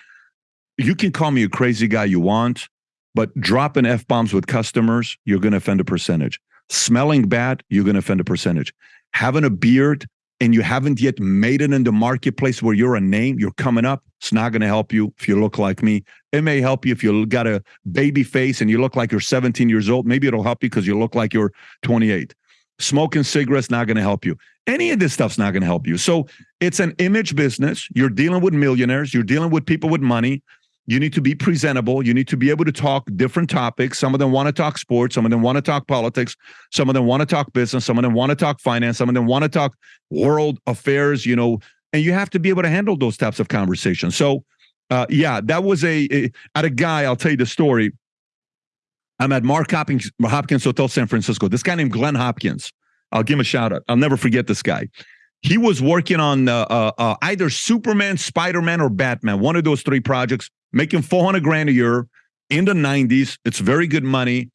Speaker 2: You can call me a crazy guy you want, but dropping F bombs with customers, you're going to offend a percentage. Smelling bad, you're going to offend a percentage. Having a beard, and you haven't yet made it in the marketplace where you're a name, you're coming up, it's not going to help you if you look like me. It may help you if you got a baby face and you look like you're 17 years old. Maybe it'll help you because you look like you're 28. Smoking cigarettes not going to help you. Any of this stuff's not going to help you. So it's an image business. You're dealing with millionaires. You're dealing with people with money. You need to be presentable. You need to be able to talk different topics. Some of them want to talk sports. Some of them want to talk politics. Some of them want to talk business. Some of them want to talk finance. Some of them want to talk world affairs, you know, and you have to be able to handle those types of conversations. So, uh, yeah, that was a, a, at a guy, I'll tell you the story. I'm at Mark Hopkins, Hopkins Hotel San Francisco. This guy named Glenn Hopkins. I'll give him a shout out. I'll never forget this guy. He was working on uh, uh, uh, either Superman, Spider Man, or Batman, one of those three projects, making 400 grand a year in the 90s. It's very good money.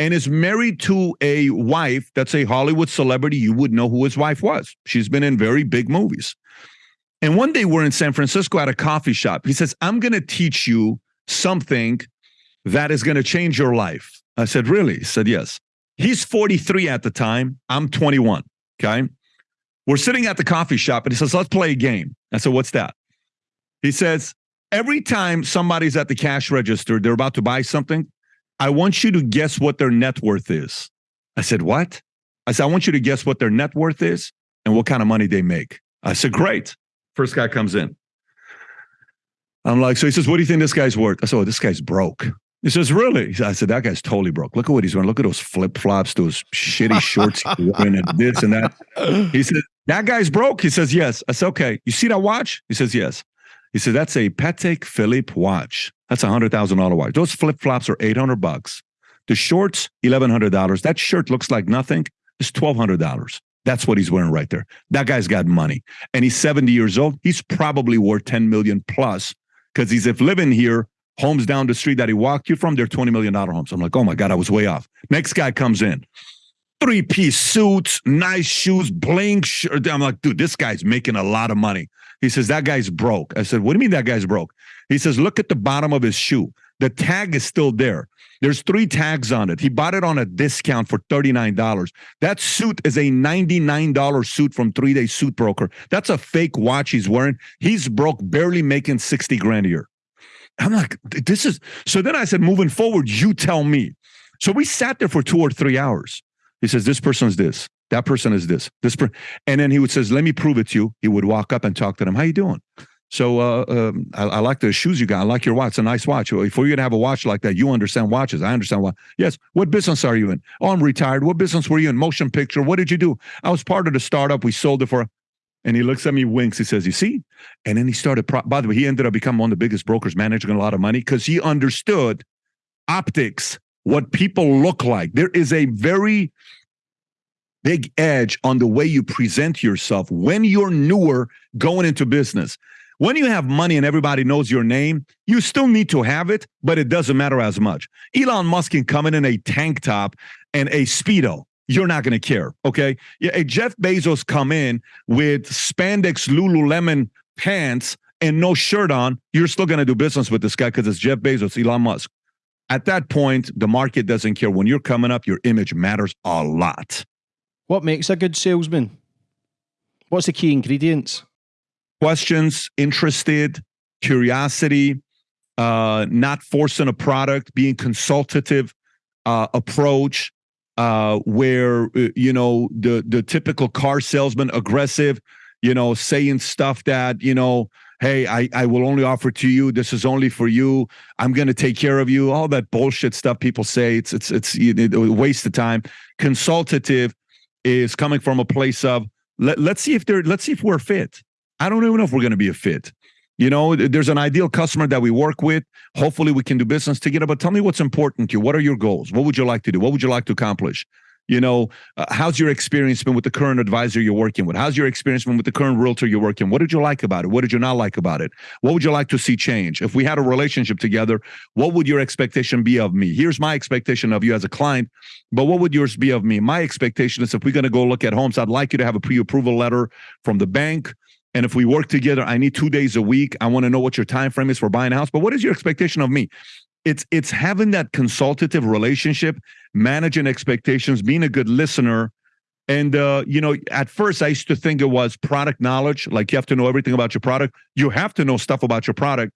Speaker 2: And is married to a wife that's a Hollywood celebrity. You would know who his wife was. She's been in very big movies. And one day we're in San Francisco at a coffee shop. He says, I'm going to teach you something that is going to change your life. I said, Really? He said, Yes. He's 43 at the time. I'm 21. Okay. We're sitting at the coffee shop and he says, Let's play a game. I said, What's that? He says, Every time somebody's at the cash register, they're about to buy something, I want you to guess what their net worth is. I said, What? I said, I want you to guess what their net worth is and what kind of money they make. I said, Great. First guy comes in. I'm like, so he says, What do you think this guy's worth? I said, Oh, this guy's broke. He says, Really? I said, That guy's totally broke. Look at what he's wearing. Look at those flip flops, those shitty shorts and this and that. He said, That guy's broke. He says, Yes. I said, Okay. You see that watch? He says, Yes. He said, That's a Patek Philippe watch. That's a hundred thousand dollar watch. Those flip flops are eight hundred bucks. The shorts, eleven hundred dollars. That shirt looks like nothing. It's twelve hundred dollars. That's what he's wearing right there. That guy's got money, and he's seventy years old. He's probably worth ten million plus because he's if living here. Homes down the street that he walked you from, they're twenty million dollar homes. I'm like, oh my god, I was way off. Next guy comes in, three piece suits, nice shoes, bling shirt. I'm like, dude, this guy's making a lot of money. He says, that guy's broke. I said, what do you mean that guy's broke? He says, look at the bottom of his shoe. The tag is still there. There's three tags on it. He bought it on a discount for $39. That suit is a $99 suit from three day suit broker. That's a fake watch he's wearing. He's broke, barely making 60 grand a year. I'm like, this is so then I said, moving forward, you tell me. So we sat there for two or three hours. He says, This person's this, that person is this, this person. And then he would says, Let me prove it to you. He would walk up and talk to them. How you doing? So uh, um, I, I, like the shoes you got. I like your watch. It's a nice watch. If you're gonna have a watch like that, you understand watches. I understand why. Yes. What business are you in? Oh, I'm retired. What business were you in? Motion picture. What did you do? I was part of the startup. We sold it for. And he looks at me, winks. He says, "You see?" And then he started. Pro- By the way, he ended up becoming one of the biggest brokers, managing a lot of money because he understood optics, what people look like. There is a very big edge on the way you present yourself when you're newer going into business. When you have money and everybody knows your name, you still need to have it, but it doesn't matter as much. Elon Musk can come in in a tank top and a Speedo. You're not going to care. Okay. Yeah. Jeff Bezos come in with spandex Lululemon pants and no shirt on. You're still going to do business with this guy because it's Jeff Bezos, Elon Musk. At that point, the market doesn't care. When you're coming up, your image matters a lot.
Speaker 1: What makes a good salesman? What's the key ingredients?
Speaker 2: Questions, interested, curiosity, uh, not forcing a product, being consultative uh, approach, uh, where uh, you know the the typical car salesman, aggressive, you know, saying stuff that you know hey, I, I will only offer to you. This is only for you. I'm going to take care of you. All that bullshit stuff people say. It's it's it's a waste of time. Consultative is coming from a place of let, let's see if they're let's see if we're fit. I don't even know if we're going to be a fit. You know, there's an ideal customer that we work with. Hopefully, we can do business together. But tell me what's important to you. What are your goals? What would you like to do? What would you like to accomplish? You know, uh, how's your experience been with the current advisor you're working with? How's your experience been with the current realtor you're working? What did you like about it? What did you not like about it? What would you like to see change? If we had a relationship together, what would your expectation be of me? Here's my expectation of you as a client, but what would yours be of me? My expectation is if we're going to go look at homes, I'd like you to have a pre-approval letter from the bank. And if we work together, I need two days a week. I want to know what your time frame is for buying a house. But what is your expectation of me? It's it's having that consultative relationship managing expectations being a good listener and uh, you know at first i used to think it was product knowledge like you have to know everything about your product you have to know stuff about your product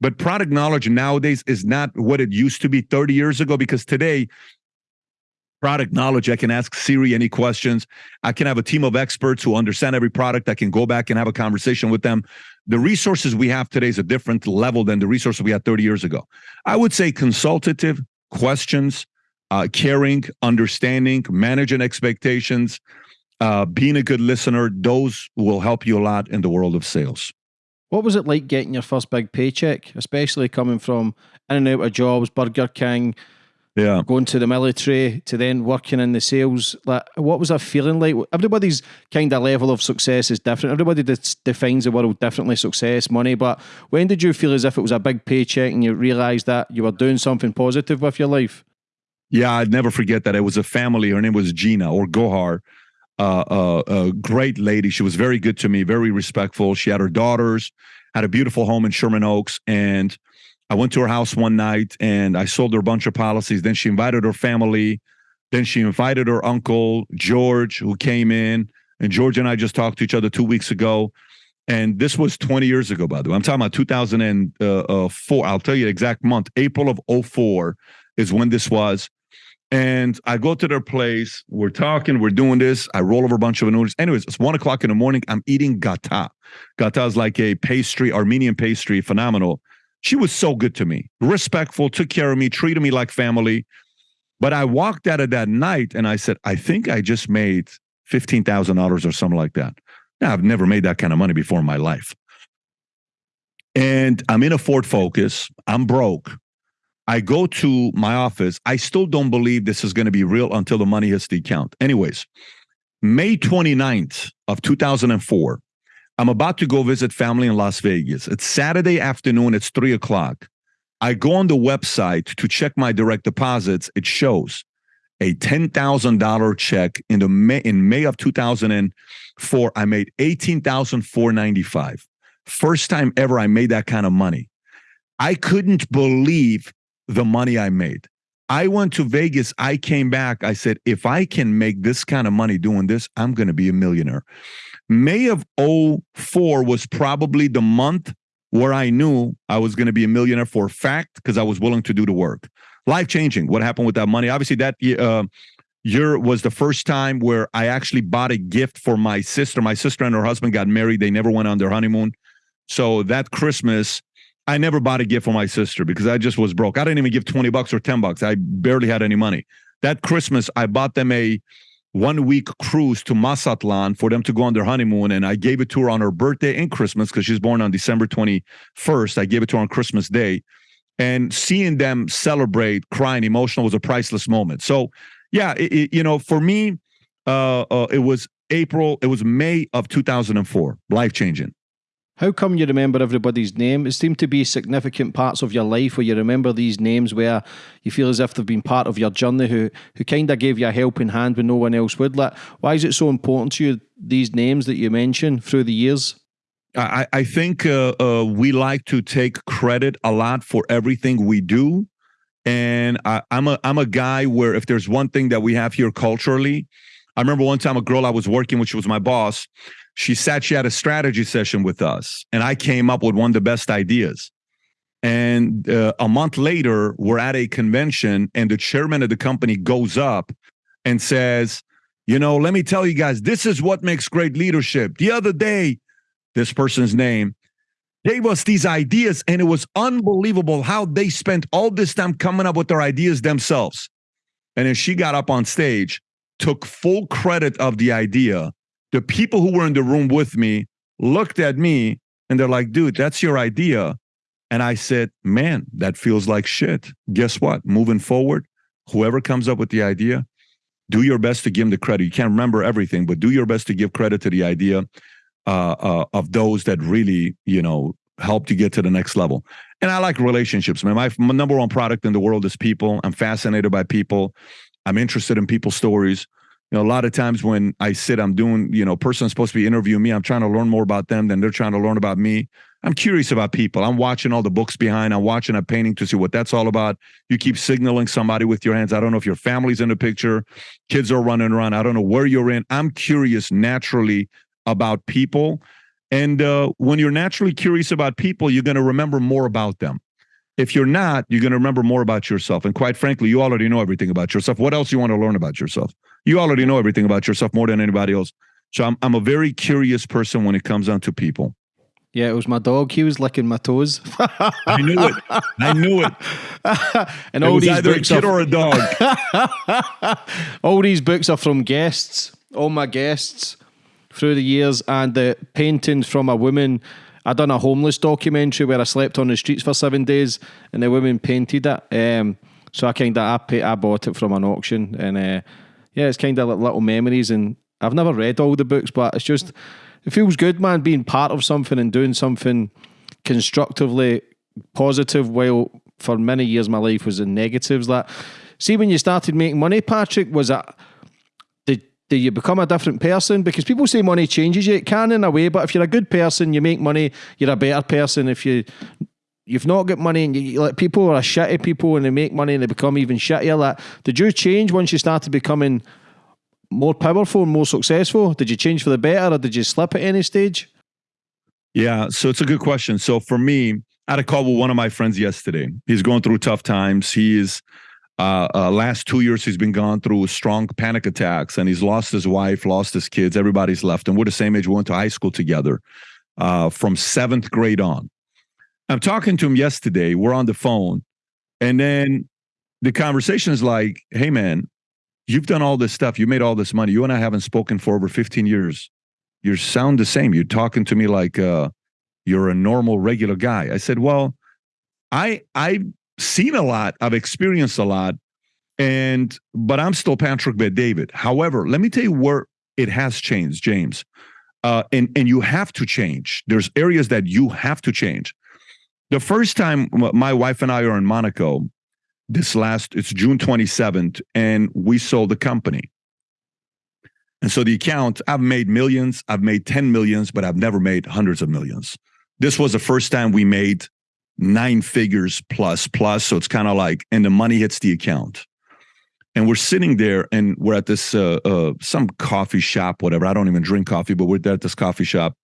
Speaker 2: but product knowledge nowadays is not what it used to be 30 years ago because today product knowledge. I can ask Siri any questions. I can have a team of experts who understand every product. I can go back and have a conversation with them. The resources we have today is a different level than the resources we had 30 years ago. I would say consultative questions, uh, caring, understanding, managing expectations, uh, being a good listener. Those will help you a lot in the world of sales.
Speaker 1: What was it like getting your first big paycheck, especially coming from in and out of jobs, Burger King,
Speaker 2: Yeah.
Speaker 1: going to the military to then working in the sales. Like, what was that feeling like? Everybody's kind of level of success is different. Everybody defines the world differently, success, money. But when did you feel as if it was a big paycheck and you realised that you were doing something positive with your life?
Speaker 2: Yeah, I'd never forget that. It was a family. Her name was Gina or Gohar. Uh, uh, a great lady. She was very good to me, very respectful. She had her daughters, had a beautiful home in Sherman Oaks, and I went to her house one night and I sold her a bunch of policies. Then she invited her family. Then she invited her uncle, George, who came in. And George and I just talked to each other two weeks ago. And this was 20 years ago, by the way. I'm talking about 2004. Uh, uh, I'll tell you the exact month. April of 04 is when this was. And I go to their place. We're talking. We're doing this. I roll over a bunch of noodles. Anyways, it's one o'clock in the morning. I'm eating gata. Gata is like a pastry, Armenian pastry, phenomenal. She was so good to me, respectful, took care of me, treated me like family. But I walked out of that night and I said, I think I just made $15,000 or something like that. Now, I've never made that kind of money before in my life. And I'm in a Ford Focus. I'm broke. I go to my office. I still don't believe this is going to be real until the money hits the account. Anyways, May 29th of 2004, I'm about to go visit family in Las Vegas. It's Saturday afternoon. It's three o'clock. I go on the website to check my direct deposits. It shows a ten thousand dollar check in the May in May of 2004. I made eighteen thousand four ninety five. First time ever I made that kind of money. I couldn't believe the money I made. I went to Vegas. I came back. I said, if I can make this kind of money doing this, I'm going to be a millionaire. May of 04 was probably the month where I knew I was going to be a millionaire for a fact because I was willing to do the work. Life changing. What happened with that money? Obviously, that uh, year was the first time where I actually bought a gift for my sister. My sister and her husband got married. They never went on their honeymoon. So that Christmas, I never bought a gift for my sister because I just was broke. I didn't even give 20 bucks or 10 bucks. I barely had any money. That Christmas, I bought them a one week cruise to Mazatlan for them to go on their honeymoon. And I gave it to her on her birthday and Christmas because she's born on December 21st. I gave it to her on Christmas Day. And seeing them celebrate, crying, emotional was a priceless moment. So, yeah, it, it, you know, for me, uh, uh, it was April, it was May of 2004, life changing.
Speaker 1: How come you remember everybody's name? It seemed to be significant parts of your life where you remember these names where you feel as if they've been part of your journey, who who kind of gave you a helping hand when no one else would. Like, why is it so important to you, these names that you mention through the years?
Speaker 2: I, I think uh, uh, we like to take credit a lot for everything we do. And I, I'm a I'm a guy where if there's one thing that we have here culturally, I remember one time a girl I was working with, she was my boss she sat, she had a strategy session with us, and I came up with one of the best ideas. And uh, a month later, we're at a convention, and the chairman of the company goes up and says, You know, let me tell you guys, this is what makes great leadership. The other day, this person's name gave us these ideas, and it was unbelievable how they spent all this time coming up with their ideas themselves. And then she got up on stage, took full credit of the idea, the people who were in the room with me looked at me and they're like, dude, that's your idea. And I said, man, that feels like shit. Guess what? Moving forward, whoever comes up with the idea, do your best to give them the credit. You can't remember everything, but do your best to give credit to the idea uh, uh, of those that really, you know, helped you get to the next level. And I like relationships, man. My, my number one product in the world is people. I'm fascinated by people. I'm interested in people's stories you know, a lot of times when I sit, I'm doing, you know, person's supposed to be interviewing me. I'm trying to learn more about them than they're trying to learn about me. I'm curious about people. I'm watching all the books behind. I'm watching a painting to see what that's all about. You keep signaling somebody with your hands. I don't know if your family's in the picture, kids are running around. I don't know where you're in. I'm curious naturally about people. And uh, when you're naturally curious about people, you're going to remember more about them. If you're not, you're going to remember more about yourself. And quite frankly, you already know everything about yourself. What else you want to learn about yourself? You already know everything about yourself more than anybody else. So I'm I'm a very curious person when it comes down to people.
Speaker 1: Yeah, it was my dog. He was licking my toes. [laughs]
Speaker 2: I knew it. I knew it. [laughs]
Speaker 1: and
Speaker 2: it
Speaker 1: all these
Speaker 2: either
Speaker 1: books
Speaker 2: a kid
Speaker 1: are,
Speaker 2: or a dog. [laughs]
Speaker 1: all these books are from guests. All my guests through the years, and the paintings from a woman. I done a homeless documentary where I slept on the streets for seven days, and the woman painted it. Um, So I kind of I, I bought it from an auction, and uh, yeah, it's kind of like little memories. And I've never read all the books, but it's just it feels good, man, being part of something and doing something constructively positive. While for many years my life was in negatives. That see when you started making money, Patrick, was it? do you become a different person? Because people say money changes you. It can in a way, but if you're a good person, you make money, you're a better person. If you you've not got money and you like people are a shitty people and they make money and they become even shittier. Like, did you change once you started becoming more powerful and more successful? Did you change for the better or did you slip at any stage?
Speaker 2: Yeah, so it's a good question. So for me, I had a call with one of my friends yesterday. He's going through tough times. He is uh, uh, last two years, he's been gone through strong panic attacks, and he's lost his wife, lost his kids. Everybody's left, and we're the same age. We went to high school together uh, from seventh grade on. I'm talking to him yesterday. We're on the phone, and then the conversation is like, "Hey, man, you've done all this stuff. You made all this money. You and I haven't spoken for over 15 years. You sound the same. You're talking to me like uh, you're a normal, regular guy." I said, "Well." I I've seen a lot, I've experienced a lot, and but I'm still Patrick Bet-David. However, let me tell you where it has changed, James. Uh, and and you have to change. There's areas that you have to change. The first time my wife and I are in Monaco, this last it's June 27th, and we sold the company. And so the account, I've made millions, I've made 10 millions, but I've never made hundreds of millions. This was the first time we made nine figures plus plus. So it's kind of like, and the money hits the account. And we're sitting there and we're at this uh, uh, some coffee shop, whatever. I don't even drink coffee, but we're there at this coffee shop.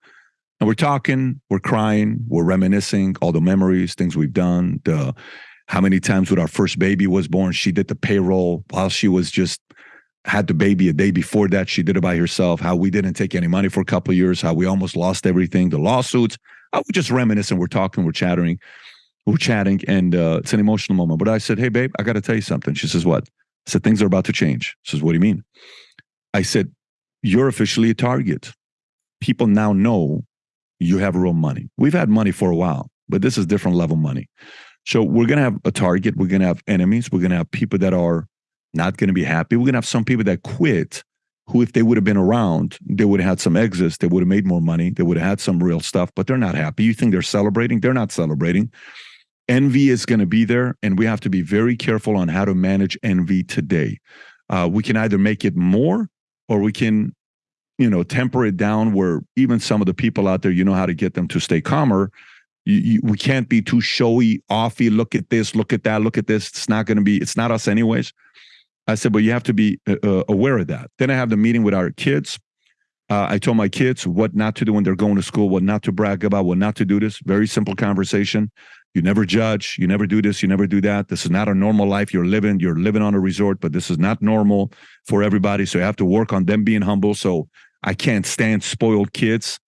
Speaker 2: And we're talking, we're crying, we're reminiscing all the memories, things we've done, the how many times when our first baby was born, she did the payroll while she was just had the baby a day before that. She did it by herself. How we didn't take any money for a couple years. How we almost lost everything. The lawsuits. I was just reminiscing. We're talking. We're chattering we're chatting and uh, it's an emotional moment. But I said, Hey, babe, I got to tell you something. She says, What? I said, Things are about to change. She says, What do you mean? I said, You're officially a target. People now know you have real money. We've had money for a while, but this is different level money. So we're going to have a target. We're going to have enemies. We're going to have people that are not going to be happy. We're going to have some people that quit who, if they would have been around, they would have had some exits. They would have made more money. They would have had some real stuff, but they're not happy. You think they're celebrating? They're not celebrating envy is going to be there, and we have to be very careful on how to manage envy today. Uh, we can either make it more, or we can, you know, temper it down. Where even some of the people out there, you know how to get them to stay calmer. You, you, we can't be too showy, offy. Look at this, look at that, look at this. It's not going to be. It's not us, anyways. I said, but you have to be uh, uh, aware of that. Then I have the meeting with our kids. Uh, I told my kids what not to do when they're going to school, what not to brag about, what not to do this. Very simple conversation. You never judge. You never do this. You never do that. This is not a normal life you're living. You're living on a resort, but this is not normal for everybody. So you have to work on them being humble. So I can't stand spoiled kids.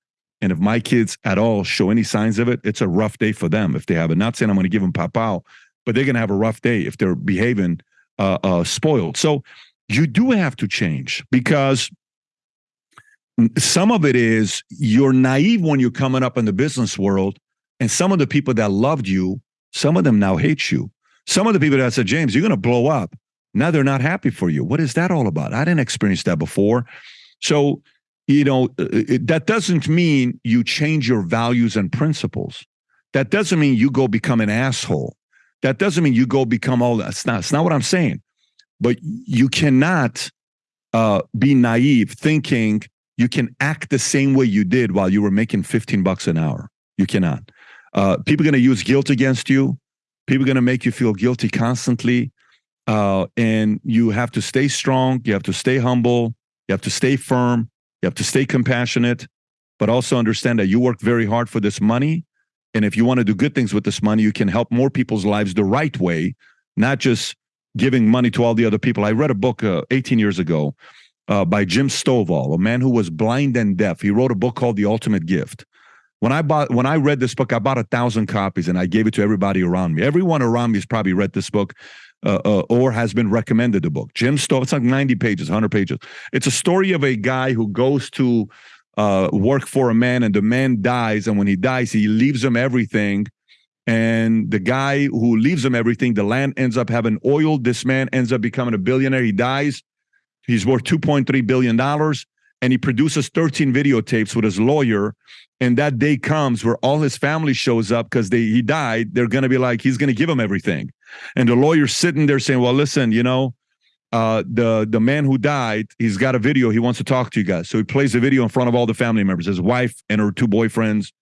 Speaker 2: And if my kids at all show any signs of it, it's a rough day for them. If they have it, not saying I'm going to give them papao, but they're going to have a rough day if they're behaving uh, uh, spoiled. So you do have to change because some of it is you're naive when you're coming up in the business world and some of the people that loved you, some of them now hate you. Some of the people that said, James, you're going to blow up. Now they're not happy for you. What is that all about? I didn't experience that before. So, you know, uh, it, that doesn't mean you change your values and principles. That doesn't mean you go become an asshole. That doesn't mean you go become all that. That's not, that's not what I'm saying. But you cannot uh, be naive thinking you can act the same way you did while you were making 15 bucks an hour. You cannot. Uh, people are going to use guilt against you. People are going to make you feel guilty constantly. Uh, and you have to stay strong. You have to stay humble. You have to stay firm. You have to stay compassionate, but also understand that you work very hard for this money. And if you want to do good things with this money, you can help more people's lives the right way, not just giving money to all the other people. I read a book uh, 18 years ago uh, by Jim Stovall, a man who was blind and deaf. He wrote a book called The Ultimate Gift. When I bought, when I read this book, I bought a thousand copies and I gave it to everybody around me. Everyone around me has probably read this book. Uh, uh, or has been recommended the book. Jim Stowe, it's like 90 pages, 100 pages. It's a story of a guy who goes to uh, work for a man and the man dies. And when he dies, he leaves him everything. And the guy who leaves him everything, the land ends up having oil. This man ends up becoming a billionaire. He dies. He's worth $2.3 billion. And he produces 13 videotapes with his lawyer. And that day comes where all his family shows up because they he died. They're gonna be like, he's gonna give him everything. And the lawyer's sitting there saying, Well, listen, you know, uh, the the man who died, he's got a video. He wants to talk to you guys. So he plays the video in front of all the family members, his wife and her two boyfriends,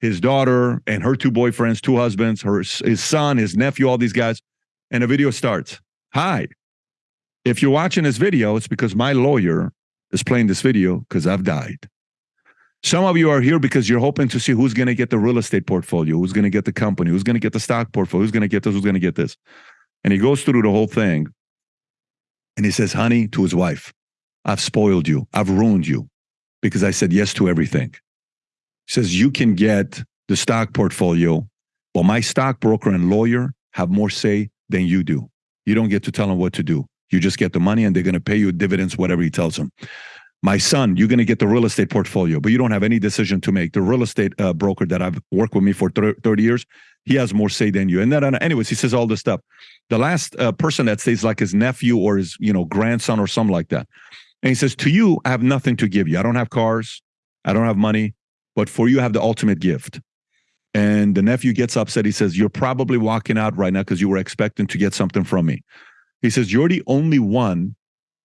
Speaker 2: his daughter and her two boyfriends, two husbands, her his son, his nephew, all these guys. And the video starts. Hi. If you're watching this video, it's because my lawyer is playing this video because I've died. Some of you are here because you're hoping to see who's going to get the real estate portfolio, who's going to get the company, who's going to get the stock portfolio, who's going to get this, who's going to get this. And he goes through the whole thing. And he says, honey, to his wife, I've spoiled you. I've ruined you because I said yes to everything. He says, you can get the stock portfolio, but my stockbroker and lawyer have more say than you do. You don't get to tell them what to do. You just get the money and they're going to pay you dividends, whatever he tells them. My son, you're going to get the real estate portfolio, but you don't have any decision to make. The real estate uh, broker that I've worked with me for 30 years, he has more say than you. And then, anyways, he says all this stuff. The last uh, person that stays like his nephew or his, you know, grandson or something like that. And he says, to you, I have nothing to give you. I don't have cars. I don't have money, but for you, I have the ultimate gift. And the nephew gets upset. He says, you're probably walking out right now because you were expecting to get something from me. He says, You're the only one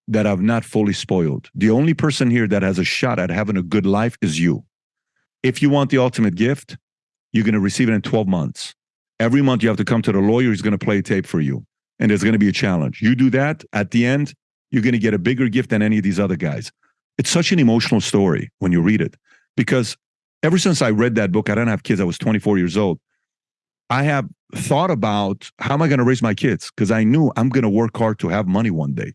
Speaker 2: that I've not fully spoiled. The only person here that has a shot at having a good life is you. If you want the ultimate gift, you're going to receive it in 12 months. Every month you have to come to the lawyer, he's going to play tape for you. And there's going to be a challenge. You do that, at the end, you're going to get a bigger gift than any of these other guys. It's such an emotional story when you read it because ever since I read that book, I didn't have kids, I was 24 years old. I have thought about how am I going to raise my kids? Because I knew I'm going to work hard to have money one day.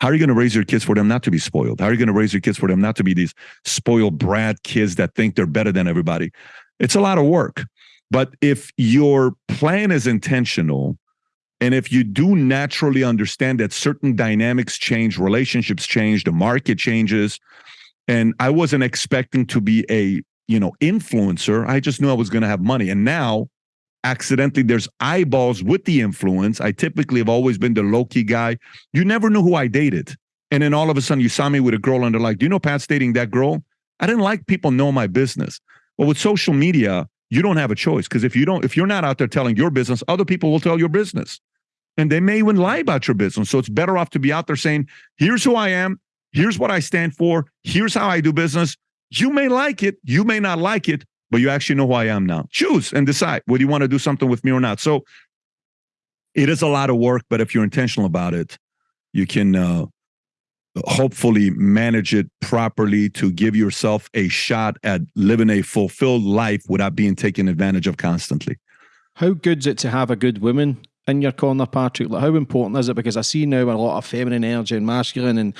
Speaker 2: How are you going to raise your kids for them not to be spoiled? How are you going to raise your kids for them not to be these spoiled brat kids that think they're better than everybody? It's a lot of work. But if your plan is intentional, and if you do naturally understand that certain dynamics change, relationships change, the market changes, and I wasn't expecting to be a you know influencer, I just knew I was going to have money. And now accidentally there's eyeballs with the influence. I typically have always been the low key guy. You never knew who I dated. And then all of a sudden you saw me with a girl and they're like, Do you know Pat's dating that girl? I didn't like people know my business. But with social media, you don't have a choice because if you don't, if you're not out there telling your business, other people will tell your business. And they may even lie about your business. So it's better off to be out there saying, here's who I am, here's what I stand for, here's how I do business. You may like it, you may not like it, but you actually know who I am now. Choose and decide whether you want to do something with me or not. So it is a lot of work, but if you're intentional about it, you can uh, hopefully manage it properly to give yourself a shot at living a fulfilled life without being taken advantage of constantly.
Speaker 1: How good's it to have a good woman in your corner, Patrick? Like, how important is it? Because I see now a lot of feminine energy and masculine and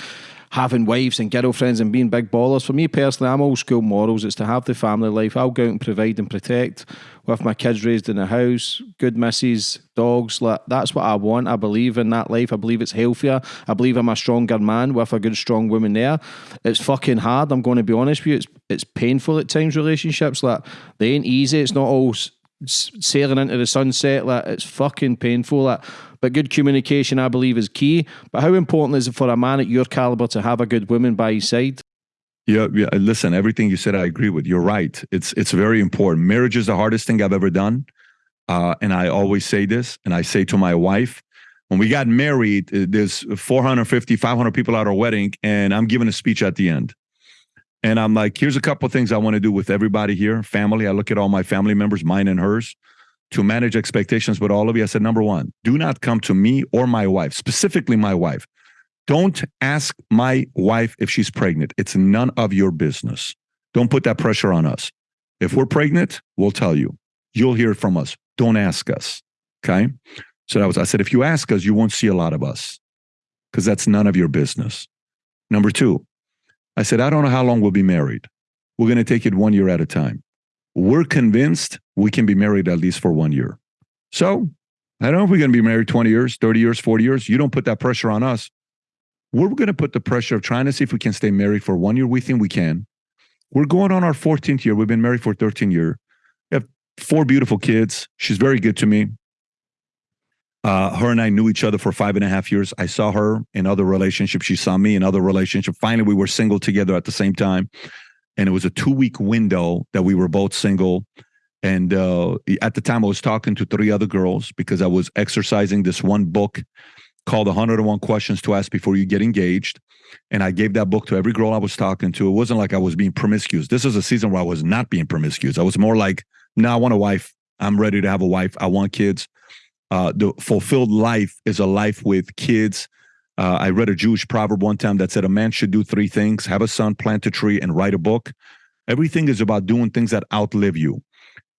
Speaker 1: having wives and girlfriends and being big ballers. For me personally, I'm old school morals. It's to have the family life. I'll go out and provide and protect with my kids raised in a house, good misses, dogs. Like, that's what I want. I believe in that life. I believe it's healthier. I believe I'm a stronger man with a good, strong woman there. It's fucking hard. I'm going to be honest with you. It's it's painful at times. Relationships like they ain't easy. It's not all sailing into the sunset. Like it's fucking painful. Like but good communication, I believe, is key. But how important is it for a man at your caliber to have a good woman by his side?
Speaker 2: Yeah, yeah. Listen, everything you said, I agree with. You're right. It's it's very important. Marriage is the hardest thing I've ever done, uh, and I always say this, and I say to my wife, when we got married, uh, there's 450, 500 people at our wedding, and I'm giving a speech at the end. And I'm like, here's a couple of things I want to do with everybody here, family. I look at all my family members, mine and hers to manage expectations with all of you. I said, number one, do not come to me or my wife, specifically my wife. Don't ask my wife if she's pregnant. It's none of your business. Don't put that pressure on us. If we're pregnant, we'll tell you. You'll hear from us. Don't ask us. Okay. So that was, I said, if you ask us, you won't see a lot of us because that's none of your business. Number two, I said, I don't know how long we'll be married. We're going to take it one year at a time we're convinced we can be married at least for one year. So I don't know if we're going to be married 20 years, 30 years, 40 years. You don't put that pressure on us. We're going to put the pressure of trying to see if we can stay married for one year. We think we can. We're going on our 14th year. We've been married for 13 years. We have four beautiful kids. She's very good to me. Uh, her and I knew each other for five and a half years. I saw her in other relationships. She saw me in other relationships. Finally, we were single together at the same time. And it was a two week window that we were both single. And uh, at the time, I was talking to three other girls because I was exercising this one book called 101 Questions to Ask Before You Get Engaged. And I gave that book to every girl I was talking to. It wasn't like I was being promiscuous. This is a season where I was not being promiscuous. I was more like, no, nah, I want a wife. I'm ready to have a wife. I want kids. Uh, the fulfilled life is a life with kids. Uh, I read a Jewish proverb one time that said a man should do three things have a son, plant a tree, and write a book. Everything is about doing things that outlive you.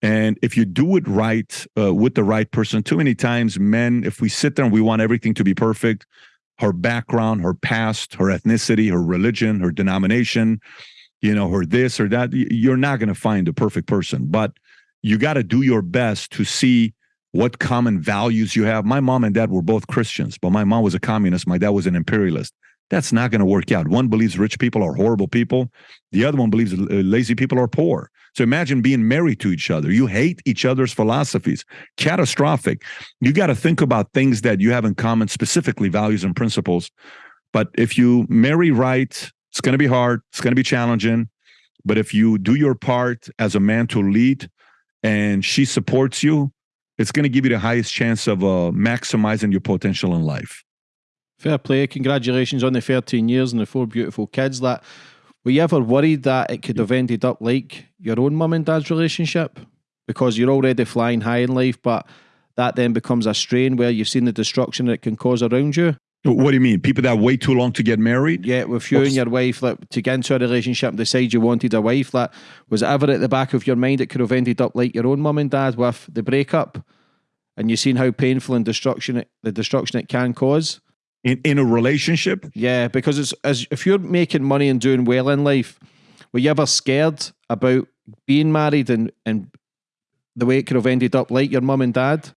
Speaker 2: And if you do it right uh, with the right person, too many times, men, if we sit there and we want everything to be perfect, her background, her past, her ethnicity, her religion, her denomination, you know, her this or that, you're not going to find a perfect person. But you got to do your best to see what common values you have. My mom and dad were both Christians, but my mom was a communist. My dad was an imperialist. That's not going to work out. One believes rich people are horrible people. The other one believes uh, lazy people are poor. So imagine being married to each other. You hate each other's philosophies. Catastrophic. You got to think about things that you have in common, specifically values and principles. But if you marry right, it's going to be hard. It's going to be challenging. But if you do your part as a man to lead and she supports you, it's going to give you the highest chance of uh, maximizing your potential in life.
Speaker 1: Fair play. Congratulations on the 13 years and the four beautiful kids. That were you ever worried that it could have ended up like your own mum and dad's relationship? Because you're already flying high in life, but that then becomes a strain where you've seen the destruction that it can cause around you.
Speaker 2: What do you mean? People that wait too long to get married?
Speaker 1: Yeah, with you What's... and your wife, like, to get into a relationship and decide you wanted a wife, that was it ever at the back of your mind it could have ended up like your own mum and dad with the breakup? And you've seen how painful and destruction it, the destruction it can cause.
Speaker 2: In in a relationship?
Speaker 1: Yeah, because it's as if you're making money and doing well in life, were you ever scared about being married and, and the way it could have ended up like your mum and dad?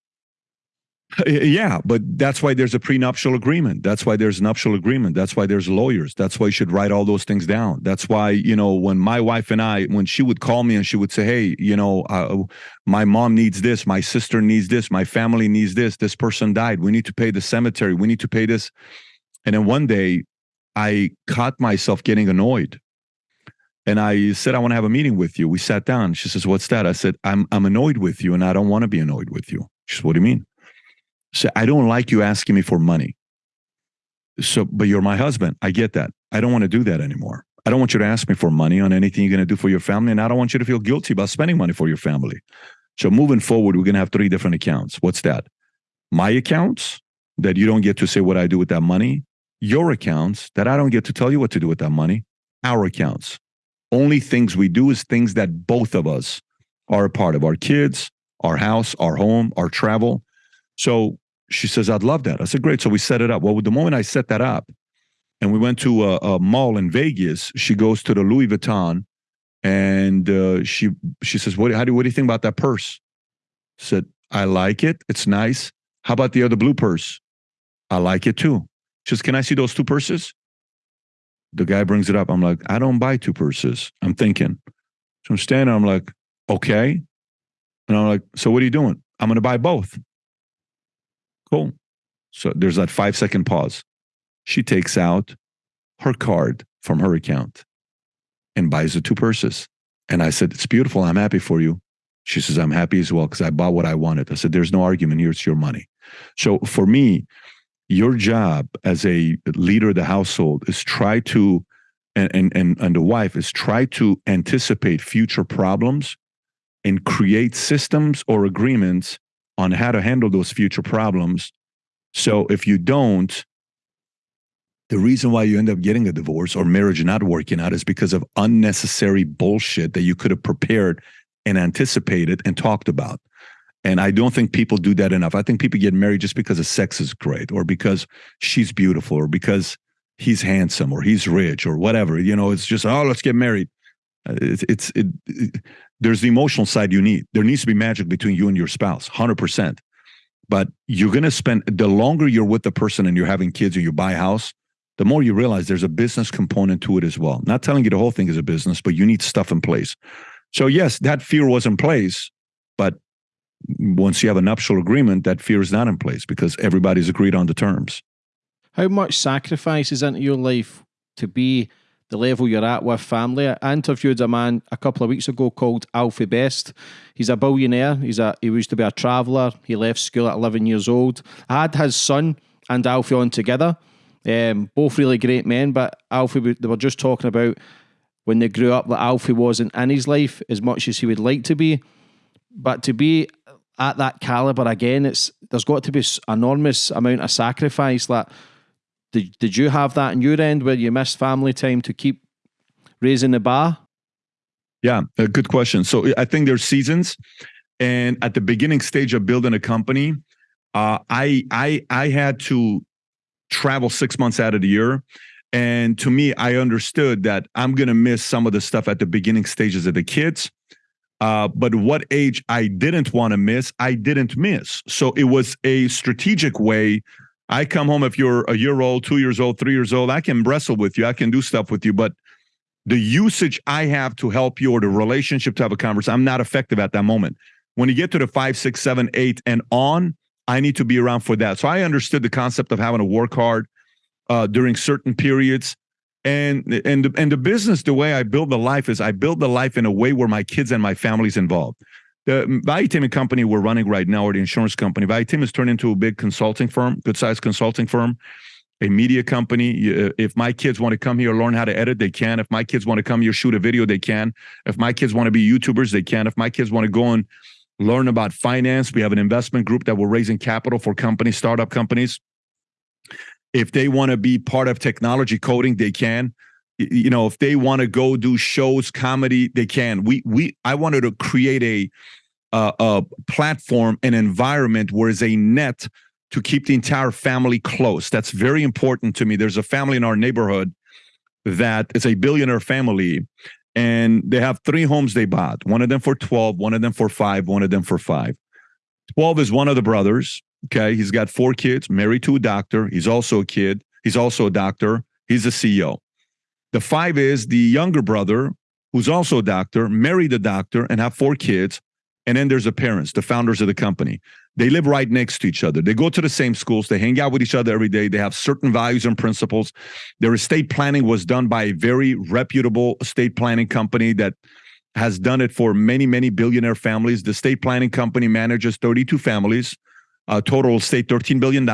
Speaker 2: Yeah, but that's why there's a prenuptial agreement. That's why there's nuptial agreement. That's why there's lawyers. That's why you should write all those things down. That's why, you know, when my wife and I, when she would call me and she would say, hey, you know, uh, my mom needs this, my sister needs this, my family needs this, this person died. We need to pay the cemetery. We need to pay this. And then one day I caught myself getting annoyed. And I said, I want to have a meeting with you. We sat down. She says, What's that? I said, I'm I'm annoyed with you and I don't want to be annoyed with you. She says, What do you mean? Say, I don't like you asking me for money. So, but you're my husband. I get that. I don't want to do that anymore. I don't want you to ask me for money on anything you're going to do for your family. And I don't want you to feel guilty about spending money for your family. So, moving forward, we're going to have three different accounts. What's that? My accounts that you don't get to say what I do with that money. Your accounts that I don't get to tell you what to do with that money. Our accounts. Only things we do is things that both of us are a part of our kids, our house, our home, our travel. So she says, I'd love that. I said, great. So we set it up. Well, the moment I set that up and we went to a, a mall in Vegas, she goes to the Louis Vuitton and uh, she she says, what, how do, what do you think about that purse? I said, I like it. It's nice. How about the other blue purse? I like it too. She says, can I see those two purses? The guy brings it up. I'm like, I don't buy two purses. I'm thinking. So I'm standing, I'm like, okay. And I'm like, so what are you doing? I'm going to buy both. Cool. So there's that five second pause. She takes out her card from her account and buys the two purses. And I said, It's beautiful. I'm happy for you. She says, I'm happy as well because I bought what I wanted. I said, There's no argument here. It's your money. So for me, your job as a leader of the household is try to, and, and, and, and the wife is try to anticipate future problems and create systems or agreements on how to handle those future problems. So if you don't, the reason why you end up getting a divorce or marriage not working out is because of unnecessary bullshit that you could have prepared and anticipated and talked about. And I don't think people do that enough. I think people get married just because the sex is great or because she's beautiful or because he's handsome or he's rich or whatever. You know, it's just, oh, let's get married. Uh, it's, it's it, it, there's the emotional side you need. There needs to be magic between you and your spouse, 100%. But you're going to spend the longer you're with the person and you're having kids or you buy a house, the more you realize there's a business component to it as well. Not telling you the whole thing is a business, but you need stuff in place. So, yes, that fear was in place. But once you have a nuptial agreement, that fear is not in place because everybody's agreed on the terms.
Speaker 1: How much sacrifice is into your life to be the level you're at with family? I interviewed a man a couple of weeks ago called Alfie Best. He's a billionaire. He's a he used to be a traveller. He left school at 11 years old. I had his son and Alfie on together. Um, both really great men, but Alfie, they were just talking about when they grew up that Alfie wasn't in his life as much as he would like to be. But to be at that caliber again, it's there's got to be an enormous amount of sacrifice. Like, did did you have that in your end where you missed family time to keep raising the bar?
Speaker 2: Yeah, a good question. So I think there's seasons, and at the beginning stage of building a company, uh, I I I had to travel six months out of the year. And to me, I understood that I'm going to miss some of the stuff at the beginning stages of the kids. Uh, but what age I didn't want to miss, I didn't miss. So it was a strategic way. I come home if you're a year old, two years old, three years old, I can wrestle with you, I can do stuff with you, but the usage I have to help you or the relationship to have a conversation, I'm not effective at that moment. When you get to the five, six, seven, eight, and on, I need to be around for that. So I understood the concept of having to work hard uh, during certain periods and and and the business the way i build the life is i build the life in a way where my kids and my family's involved the Valuetainment company we're running right now or the insurance company Valuetainment has turned into a big consulting firm good sized consulting firm a media company. Uh, if my kids want to come here learn how to edit they can. If my kids want to come here shoot a video they can. If my kids want to be youtubers they can. If my kids want to go and learn about finance we have an investment group that we're raising capital for companies startup companies. If they want to be part of technology coding they can you know if they want to go do shows comedy they can we we i wanted to create a uh, a platform an environment where is a net to keep the entire family close that's very important to me there's a family in our neighborhood that is a billionaire family and they have three homes they bought one of them for 12 one of them for 5 one of them for 5 12 is one of the brothers Okay. He's got four kids, married to a doctor. He's also a kid. He's also a doctor. He's a CEO. The five is the younger brother, who's also a doctor, married a doctor, and have four kids. And then there's the parents, the founders of the company. They live right next to each other. They go to the same schools. They hang out with each other every day. They have certain values and principles. Their estate planning was done by a very reputable estate planning company that has done it for many, many billionaire families. The estate planning company manages 32 families uh, total estate $13 billion.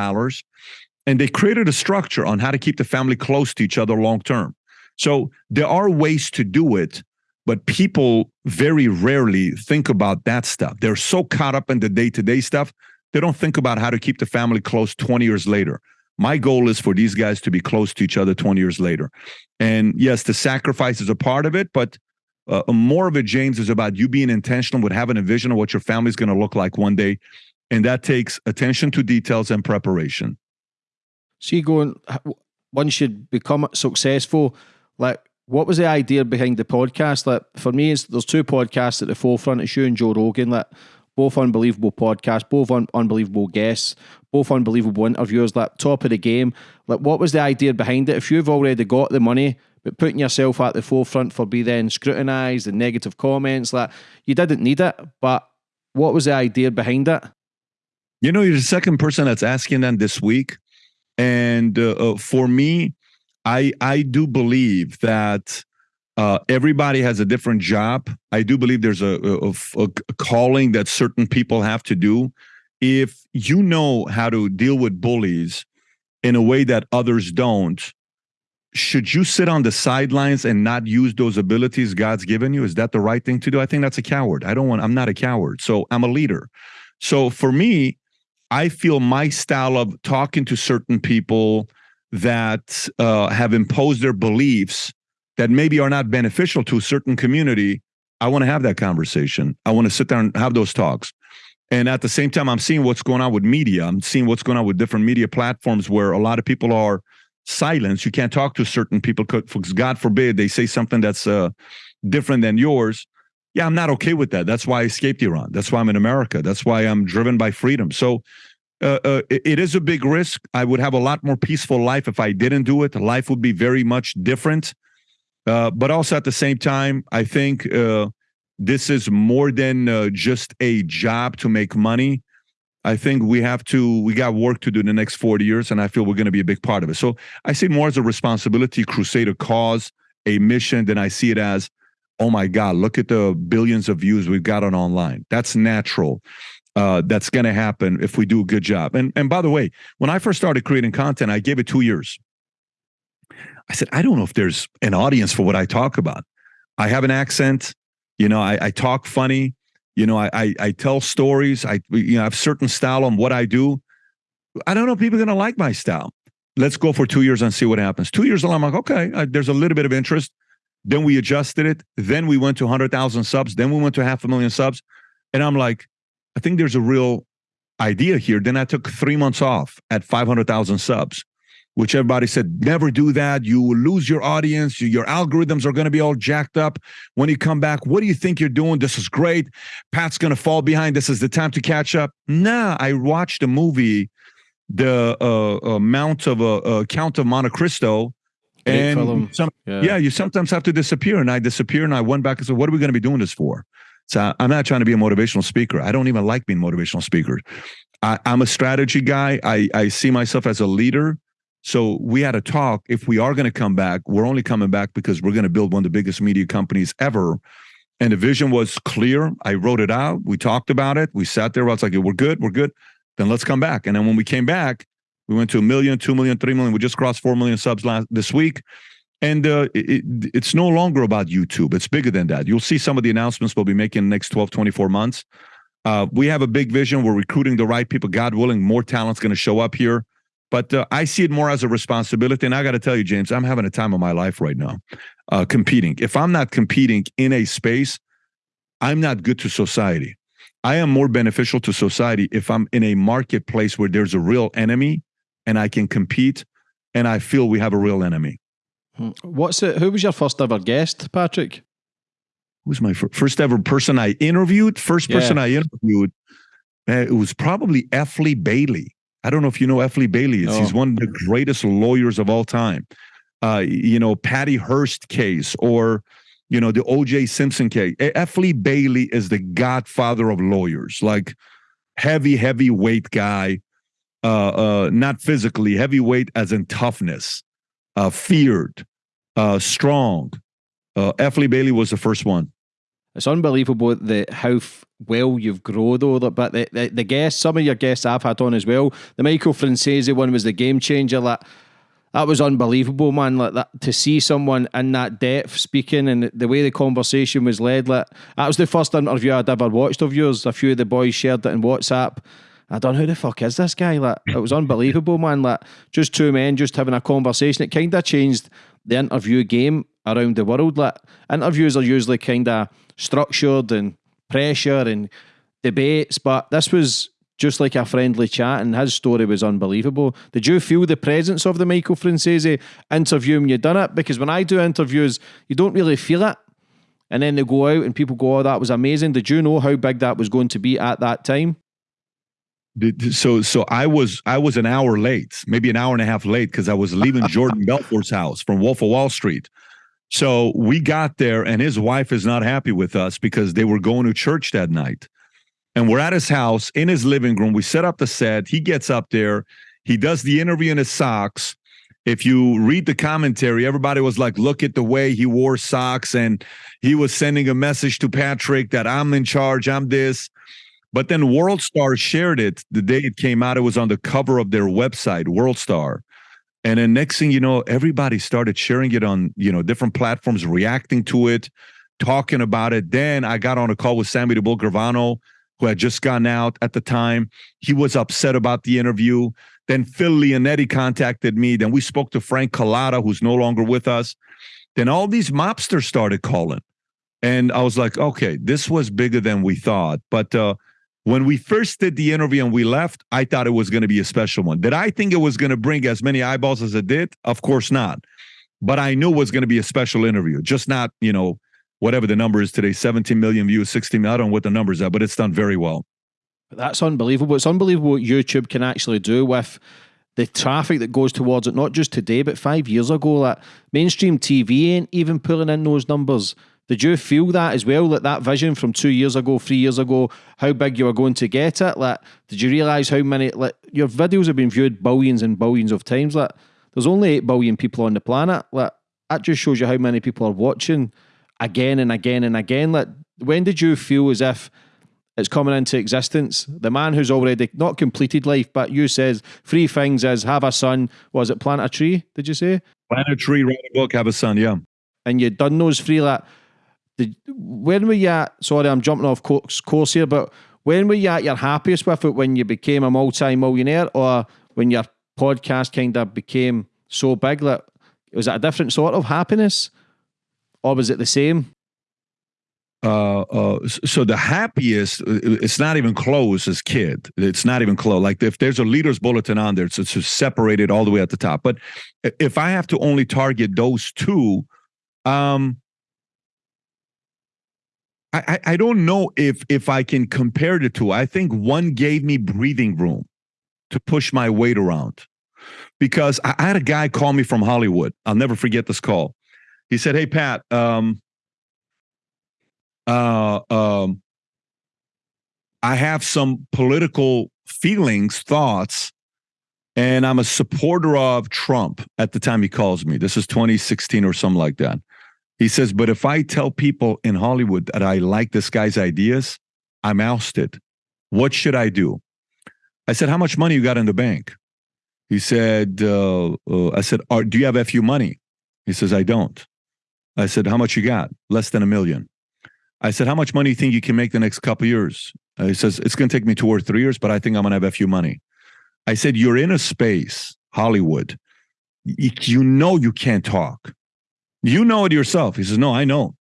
Speaker 2: And they created a structure on how to keep the family close to each other long term. So there are ways to do it, but people very rarely think about that stuff. They're so caught up in the day to day stuff, they don't think about how to keep the family close 20 years later. My goal is for these guys to be close to each other 20 years later. And yes, the sacrifice is a part of it, but uh, more of it, James, is about you being intentional with having a vision of what your family is going to look like one day and that takes attention to details and preparation.
Speaker 1: So you going once you become successful, like what was the idea behind the podcast? Like for me, it's, there's two podcasts at the forefront. It's you and Joe Rogan. Like both unbelievable podcasts, both un- unbelievable guests, both unbelievable interviewers. Like top of the game. Like what was the idea behind it? If you've already got the money, but putting yourself at the forefront for be then scrutinised and negative comments, like you didn't need it. But what was the idea behind it?
Speaker 2: You know, you're the second person that's asking that this week, and uh, uh, for me, I I do believe that uh, everybody has a different job. I do believe there's a, a, a, calling that certain people have to do. If you know how to deal with bullies in a way that others don't, should you sit on the sidelines and not use those abilities God's given you? Is that the right thing to do? I think that's a coward. I don't want. I'm not a coward. So I'm a leader. So for me, I feel my style of talking to certain people that uh, have imposed their beliefs that maybe are not beneficial to a certain community, I want to have that conversation. I want to sit there and have those talks. And at the same time, I'm seeing what's going on with media. I'm seeing what's going on with different media platforms where a lot of people are silenced. You can't talk to certain people because, God forbid, they say something that's uh, different than yours. Yeah, I'm not okay with that. That's why I escaped Iran. That's why I'm in America. That's why I'm driven by freedom. So uh, uh, it, is a big risk. I would have a lot more peaceful life if I didn't do it. Life would be very much different. Uh, but also at the same time, I think uh, this is more than uh, just a job to make money. I think we have to, we got work to do in the next 40 years, and I feel we're going to be a big part of it. So I see more as a responsibility, crusader cause, a mission, than I see it as, oh my God, look at the billions of views we've got on online. That's natural. Uh, that's going to happen if we do a good job. And and by the way, when I first started creating content, I gave it two years. I said, I don't know if there's an audience for what I talk about. I have an accent, you know, I, I talk funny, you know, I, I, I tell stories. I you know I have certain style on what I do. I don't know if people are going to like my style. Let's go for two years and see what happens. Two years I'm like, okay, uh, there's a little bit of interest. Then we adjusted it. Then we went to 100,000 subs. Then we went to half a million subs. And I'm like, I think there's a real idea here. Then I took three months off at 500,000 subs which everybody said never do that. You will lose your audience. Your algorithms are going to be all jacked up when you come back. What do you think you're doing? This is great. Pat's going to fall behind. This is the time to catch up. Nah i watched a movie the uh, uh mount of a uh, uh, count of monte cristo and some, yeah. yeah you sometimes have to disappear and i disappear and i went back and said what are we going to be doing this for so i'm not trying to be a motivational speaker i don't even like being motivational speaker I, i'm a strategy guy i i see myself as a leader so we had a talk. If we are going to come back, we're only coming back because we're going to build one of the biggest media companies ever. And the vision was clear. I wrote it out. We talked about it. We sat there. I was like, we're good. We're good. Then let's come back. And then when we came back, we went to a million, two million, three million. We just crossed four million subs last this week. And uh, it, it's no longer about YouTube. It's bigger than that. You'll see some of the announcements we'll be making in the next 12, 24 months. Uh, we have a big vision. We're recruiting the right people. God willing, more talent's going to show up here. But uh, I see it more as a responsibility. And I got to tell you, James, I'm having a time of my life right now uh, competing. If I'm not competing in a space, I'm not good to society. I am more beneficial to society if I'm in a marketplace where there's a real enemy and I can compete and I feel we have a real enemy.
Speaker 1: What's it? Who was your first ever guest, Patrick?
Speaker 2: Who was my first ever person I interviewed? First person yeah. I interviewed, uh, it was probably F. Lee Bailey. I don't know if you know F. Lee Bailey. Oh. He's one of the greatest lawyers of all time. Uh, you know, Patty Hearst case or, you know, the O.J. Simpson case. F. Lee Bailey is the godfather of lawyers, like heavy, heavyweight guy. Uh, uh, not physically heavyweight as in toughness, uh, feared, uh, strong. Uh, F. Bailey was the first one.
Speaker 1: It's unbelievable the how well you've grown though. But the, the, the guests, some of your guests I've had on as well. The Michael Franzese one was the game changer. That that was unbelievable, man. Like that to see someone in that depth speaking and the way the conversation was led. Like that was the first interview I'd ever watched of yours. A few of the boys shared it in WhatsApp. I don't know who the fuck is this guy. Like it was unbelievable, man. Like just two men just having a conversation. It kind of changed the interview game around the world. Like interviews are usually kind of structured and pressure and debates, but this was just like a friendly chat, and his story was unbelievable. Did you feel the presence of the Michael Franzese interview when you done it? Because when I do interviews, you don't really feel it. And then they go out and people go, Oh, that was amazing. Did you know how big that was going to be at that time?
Speaker 2: So so I was I was an hour late, maybe an hour and a half late, because I was leaving Jordan [laughs] Belfort's house from Wolf of Wall Street. So we got there, and his wife is not happy with us because they were going to church that night. And we're at his house in his living room. We set up the set. He gets up there. He does the interview in his socks. If you read the commentary, everybody was like, look at the way he wore socks. And he was sending a message to Patrick that I'm in charge, I'm this. But then World Star shared it the day it came out. It was on the cover of their website, World Star. And then next thing you know, everybody started sharing it on, you know, different platforms, reacting to it, talking about it. Then I got on a call with Sammy the Bull Gravano, who had just gone out at the time. He was upset about the interview. Then Phil Leonetti contacted me. Then we spoke to Frank Cullotta, who's no longer with us. Then all these mobsters started calling. And I was like, okay, this was bigger than we thought. But uh, when we first did the interview and we left, I thought it was going to be a special one. Did I think it was going to bring as many eyeballs as it did? Of course not. But I knew it was going to be a special interview, just not, you know, whatever the number is today 17 million views, 16 million. I don't know what the numbers are, but it's done very well.
Speaker 1: That's unbelievable. It's unbelievable what YouTube can actually do with the traffic that goes towards it, not just today, but five years ago. That mainstream TV ain't even pulling in those numbers. Did you feel that as well? That that vision from two years ago, three years ago, how big you were going to get it? Like, did you realize how many? Like, your videos have been viewed billions and billions of times. Like, there's only eight billion people on the planet. Like, that just shows you how many people are watching again and again and again. Like, when did you feel as if it's coming into existence? The man who's already not completed life, but you says three things is have a son. Was it plant a tree? Did you say
Speaker 2: plant a tree, write a book, have a son? Yeah.
Speaker 1: And you done those three. Like, did, when were you at? Sorry, I'm jumping off course, here, but when were you at your happiest with it? When you became a multi-millionaire, or when your podcast kind of became so big that was it a different sort of happiness, or was it the same?
Speaker 2: Uh, uh, so the happiest, it's not even close as kid. It's not even close. Like if there's a leader's bulletin on there, it's, it's separated all the way at the top. But if I have to only target those two, um, I, I don't know if if I can compare the two. I think one gave me breathing room to push my weight around because I, had a guy call me from Hollywood. I'll never forget this call. He said, "Hey Pat, um, uh, um, I have some political feelings, thoughts, and I'm a supporter of Trump." At the time he calls me, this is 2016 or something like that. He says, but if I tell people in Hollywood that I like this guy's ideas, I'm ousted. What should I do? I said, how much money you got in the bank? He said, uh, uh, I said, do you have FU money? He says, I don't. I said, how much you got? Less than a million. I said, how much money you think you can make the next couple years? Uh, he says, it's going to take me two or three years, but I think I'm going to have FU money. I said, you're in a space, Hollywood. You know you can't talk. You know it yourself. He says, No, I know.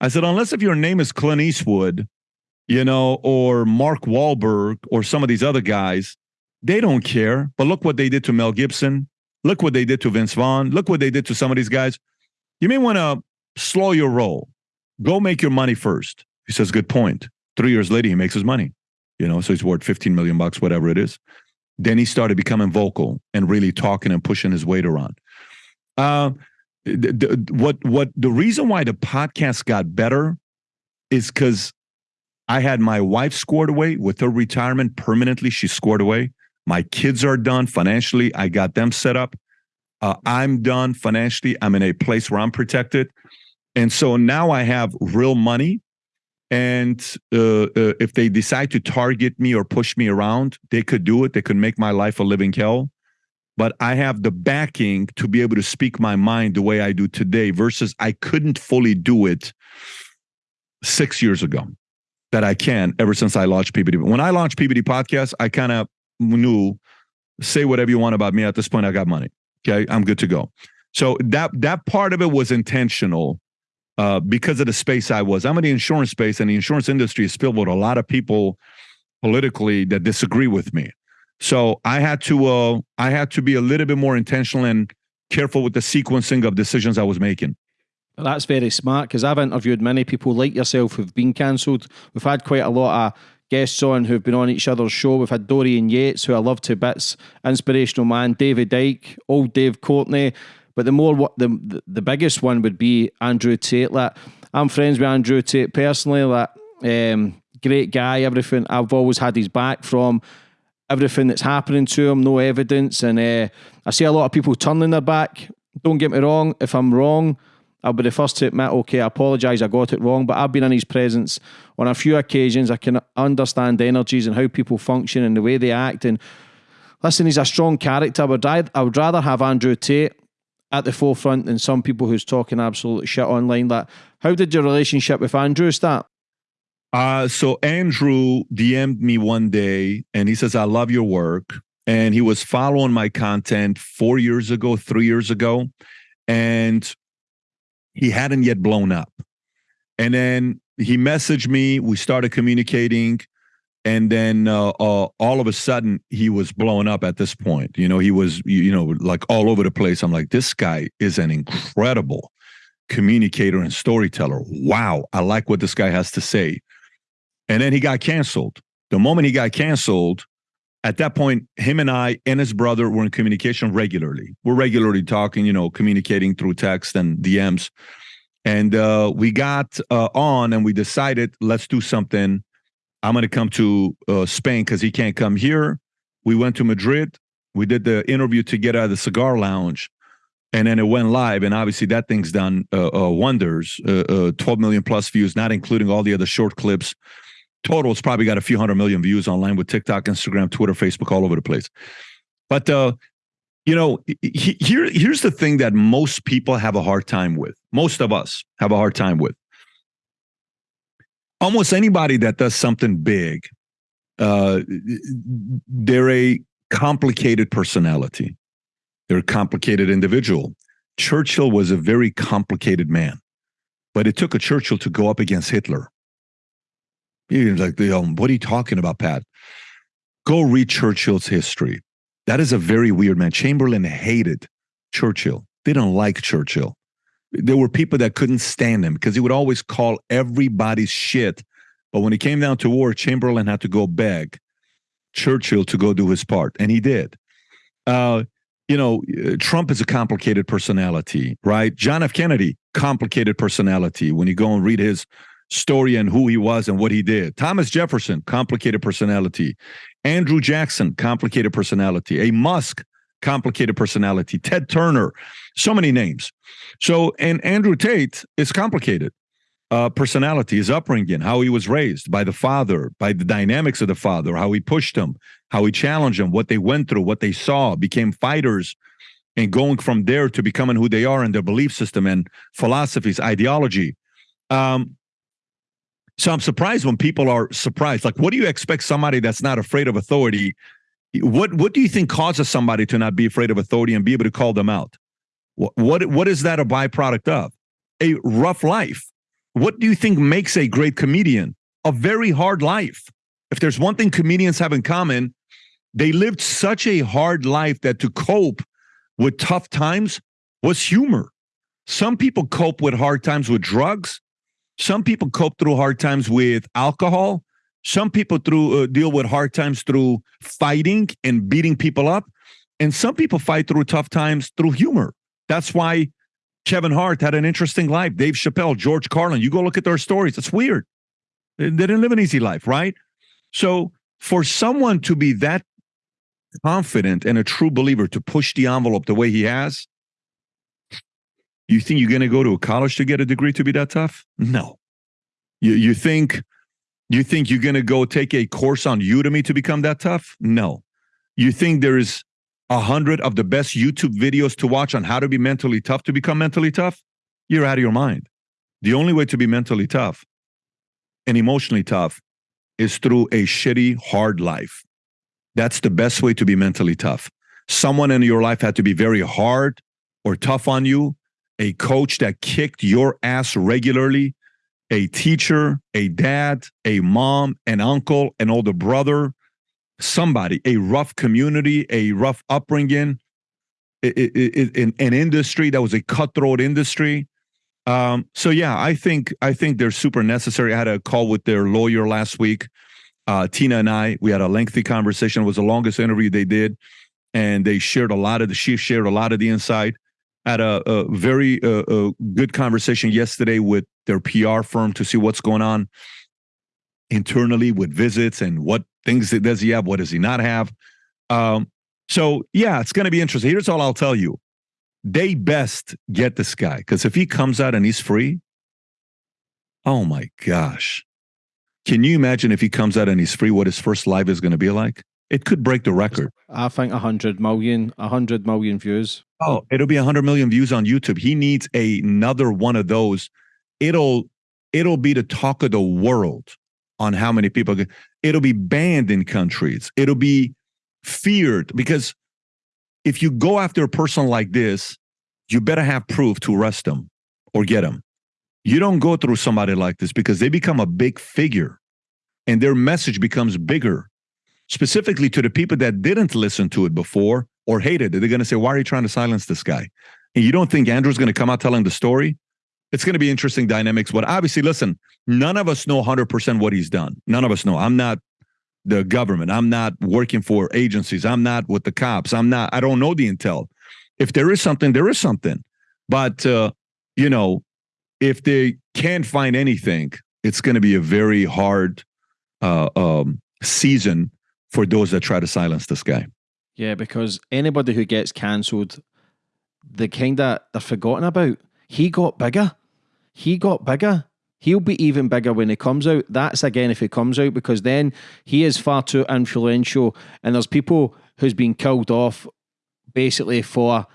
Speaker 2: I said, Unless if your name is Clint Eastwood, you know, or Mark Wahlberg or some of these other guys, they don't care. But look what they did to Mel Gibson. Look what they did to Vince Vaughn. Look what they did to some of these guys. You may want to slow your roll. Go make your money first. He says, Good point. Three years later, he makes his money. You know, so he's worth 15 million bucks, whatever it is. Then he started becoming vocal and really talking and pushing his weight around. Uh, the, what what the reason why the podcast got better is because I had my wife scored away with her retirement permanently. She scored away. My kids are done financially. I got them set up. Uh, I'm done financially. I'm in a place where I'm protected, and so now I have real money. And uh, uh, if they decide to target me or push me around, they could do it. They could make my life a living hell but I have the backing to be able to speak my mind the way I do today versus I couldn't fully do it six years ago that I can ever since I launched PBD. When I launched PBD podcast, I kind of knew say whatever you want about me. At this point, I got money. Okay. I'm good to go. So that that part of it was intentional uh, because of the space I was. I'm in the insurance space, and the insurance industry is filled with a lot of people politically that disagree with me. So I had to uh, I had to be a little bit more intentional and careful with the sequencing of decisions I was making.
Speaker 1: That's very smart because I've interviewed many people like yourself who've been cancelled. We've had quite a lot of guests on who've been on each other's show. We've had Dorian Yates, who I love to bits, inspirational man, David Icke, old Dave Courtney. But the more what the the biggest one would be Andrew Tate. Like I'm friends with Andrew Tate personally. Like um, great guy, everything. I've always had his back from everything that's happening to him, no evidence. And uh, I see a lot of people turning their back. Don't get me wrong, if I'm wrong, I'll be the first to admit, okay, I apologise, I got it wrong. But I've been in his presence on a few occasions. I can understand energies and how people function and the way they act. And listen, he's a strong character. I would, I would rather have Andrew Tate at the forefront than some people who's talking absolute shit online. That how did your relationship with Andrew start?
Speaker 2: Uh, so Andrew DM'd me one day and he says, I love your work. And he was following my content four years ago, three years ago, and he hadn't yet blown up. And then he messaged me. We started communicating. And then uh, uh, all of a sudden, he was blowing up at this point. You know, he was, you know, like all over the place. I'm like, this guy is an incredible communicator and storyteller. Wow. I like what this guy has to say. And then he got canceled. The moment he got canceled, at that point, him and I and his brother were in communication regularly. We're regularly talking, you know, communicating through text and DMs. And uh, we got uh, on and we decided, let's do something. I'm going to come to uh, Spain because he can't come here. We went to Madrid. We did the interview together at the cigar lounge and then it went live and obviously that thing's done uh, uh, wonders uh, uh 12 million plus views not including all the other short clips total it's probably got a few hundred million views online with tiktok instagram twitter facebook all over the place but uh, you know he, here here's the thing that most people have a hard time with most of us have a hard time with almost anybody that does something big uh, they're a complicated personality they're a complicated individual. Churchill was a very complicated man, but it took a Churchill to go up against Hitler. You're like, what are you talking about, Pat? Go read Churchill's history. That is a very weird man. Chamberlain hated Churchill. They don't like Churchill. There were people that couldn't stand him because he would always call everybody's shit. But when it came down to war, Chamberlain had to go beg Churchill to go do his part, and he did. Uh, you know, Trump is a complicated personality, right? John F. Kennedy, complicated personality. When you go and read his story and who he was and what he did. Thomas Jefferson, complicated personality. Andrew Jackson, complicated personality. A Musk, complicated personality. Ted Turner, so many names. So, and Andrew Tate is complicated. Uh, personality, his upbringing, how he was raised by the father, by the dynamics of the father, how he pushed him, how he challenged them, what they went through, what they saw, became fighters, and going from there to becoming who they are and their belief system and philosophies, ideology. Um, so I'm surprised when people are surprised. Like, what do you expect somebody that's not afraid of authority? What what do you think causes somebody to not be afraid of authority and be able to call them out? What what, what is that a byproduct of? A rough life. What do you think makes a great comedian? A very hard life. If there's one thing comedians have in common, they lived such a hard life that to cope with tough times was humor. Some people cope with hard times with drugs. Some people cope through hard times with alcohol. Some people through uh, deal with hard times through fighting and beating people up. And some people fight through tough times through humor. That's why Kevin Hart had an interesting life. Dave Chappelle, George Carlin. You go look at their stories. It's weird. They didn't live an easy life, right? So for someone to be that confident and a true believer to push the envelope the way he has, you think you're going to go to a college to get a degree to be that tough? No. You you think you think you're going to go take a course on Udemy to become that tough? No. You think there is a hundred of the best YouTube videos to watch on how to be mentally tough to become mentally tough? You're out of your mind. The only way to be mentally tough and emotionally tough is through a shitty, hard life. That's the best way to be mentally tough. Someone in your life had to be very hard or tough on you, a coach that kicked your ass regularly, a teacher, a dad, a mom, an uncle, an older brother, somebody, a rough community, a rough upbringing, in an industry that was a cutthroat industry. Um, so yeah, I think I think they're super necessary. I had a call with their lawyer last week uh, Tina and I, we had a lengthy conversation. It was the longest interview they did, and they shared a lot of the. She shared a lot of the insight. Had a, a very uh, a good conversation yesterday with their PR firm to see what's going on internally with visits and what things does he have, what does he not have. Um, so yeah, it's going to be interesting. Here's all I'll tell you: they best get this guy because if he comes out and he's free, oh my gosh, can you imagine if he comes out and he's free, what his first live is going to be like? It could break the record.
Speaker 1: I think 100 million, 100 million views.
Speaker 2: Oh, it'll be 100 million views on YouTube. He needs another one of those. It'll it'll be the talk of the world on how many people it'll be banned in countries. It'll be feared because if you go after a person like this, you better have proof to arrest them or get them. You don't go through somebody like this because they become a big figure and their message becomes bigger, specifically to the people that didn't listen to it before or hated it. They're going to say, Why are you trying to silence this guy? And you don't think Andrew's going to come out telling the story? It's going to be interesting dynamics. But obviously, listen, none of us know 100% what he's done. None of us know. I'm not the government. I'm not working for agencies. I'm not with the cops. I'm not, I don't know the intel. If there is something, there is something. But, uh, you know, if they can't find anything, it's going to be a very hard uh, um, season for those that try to silence this guy.
Speaker 1: Yeah, because anybody who gets cancelled, the kind of they're forgotten about. He got bigger. He got bigger. He'll be even bigger when he comes out. That's again if he comes out because then he is far too influential, and there's people who's been killed off basically for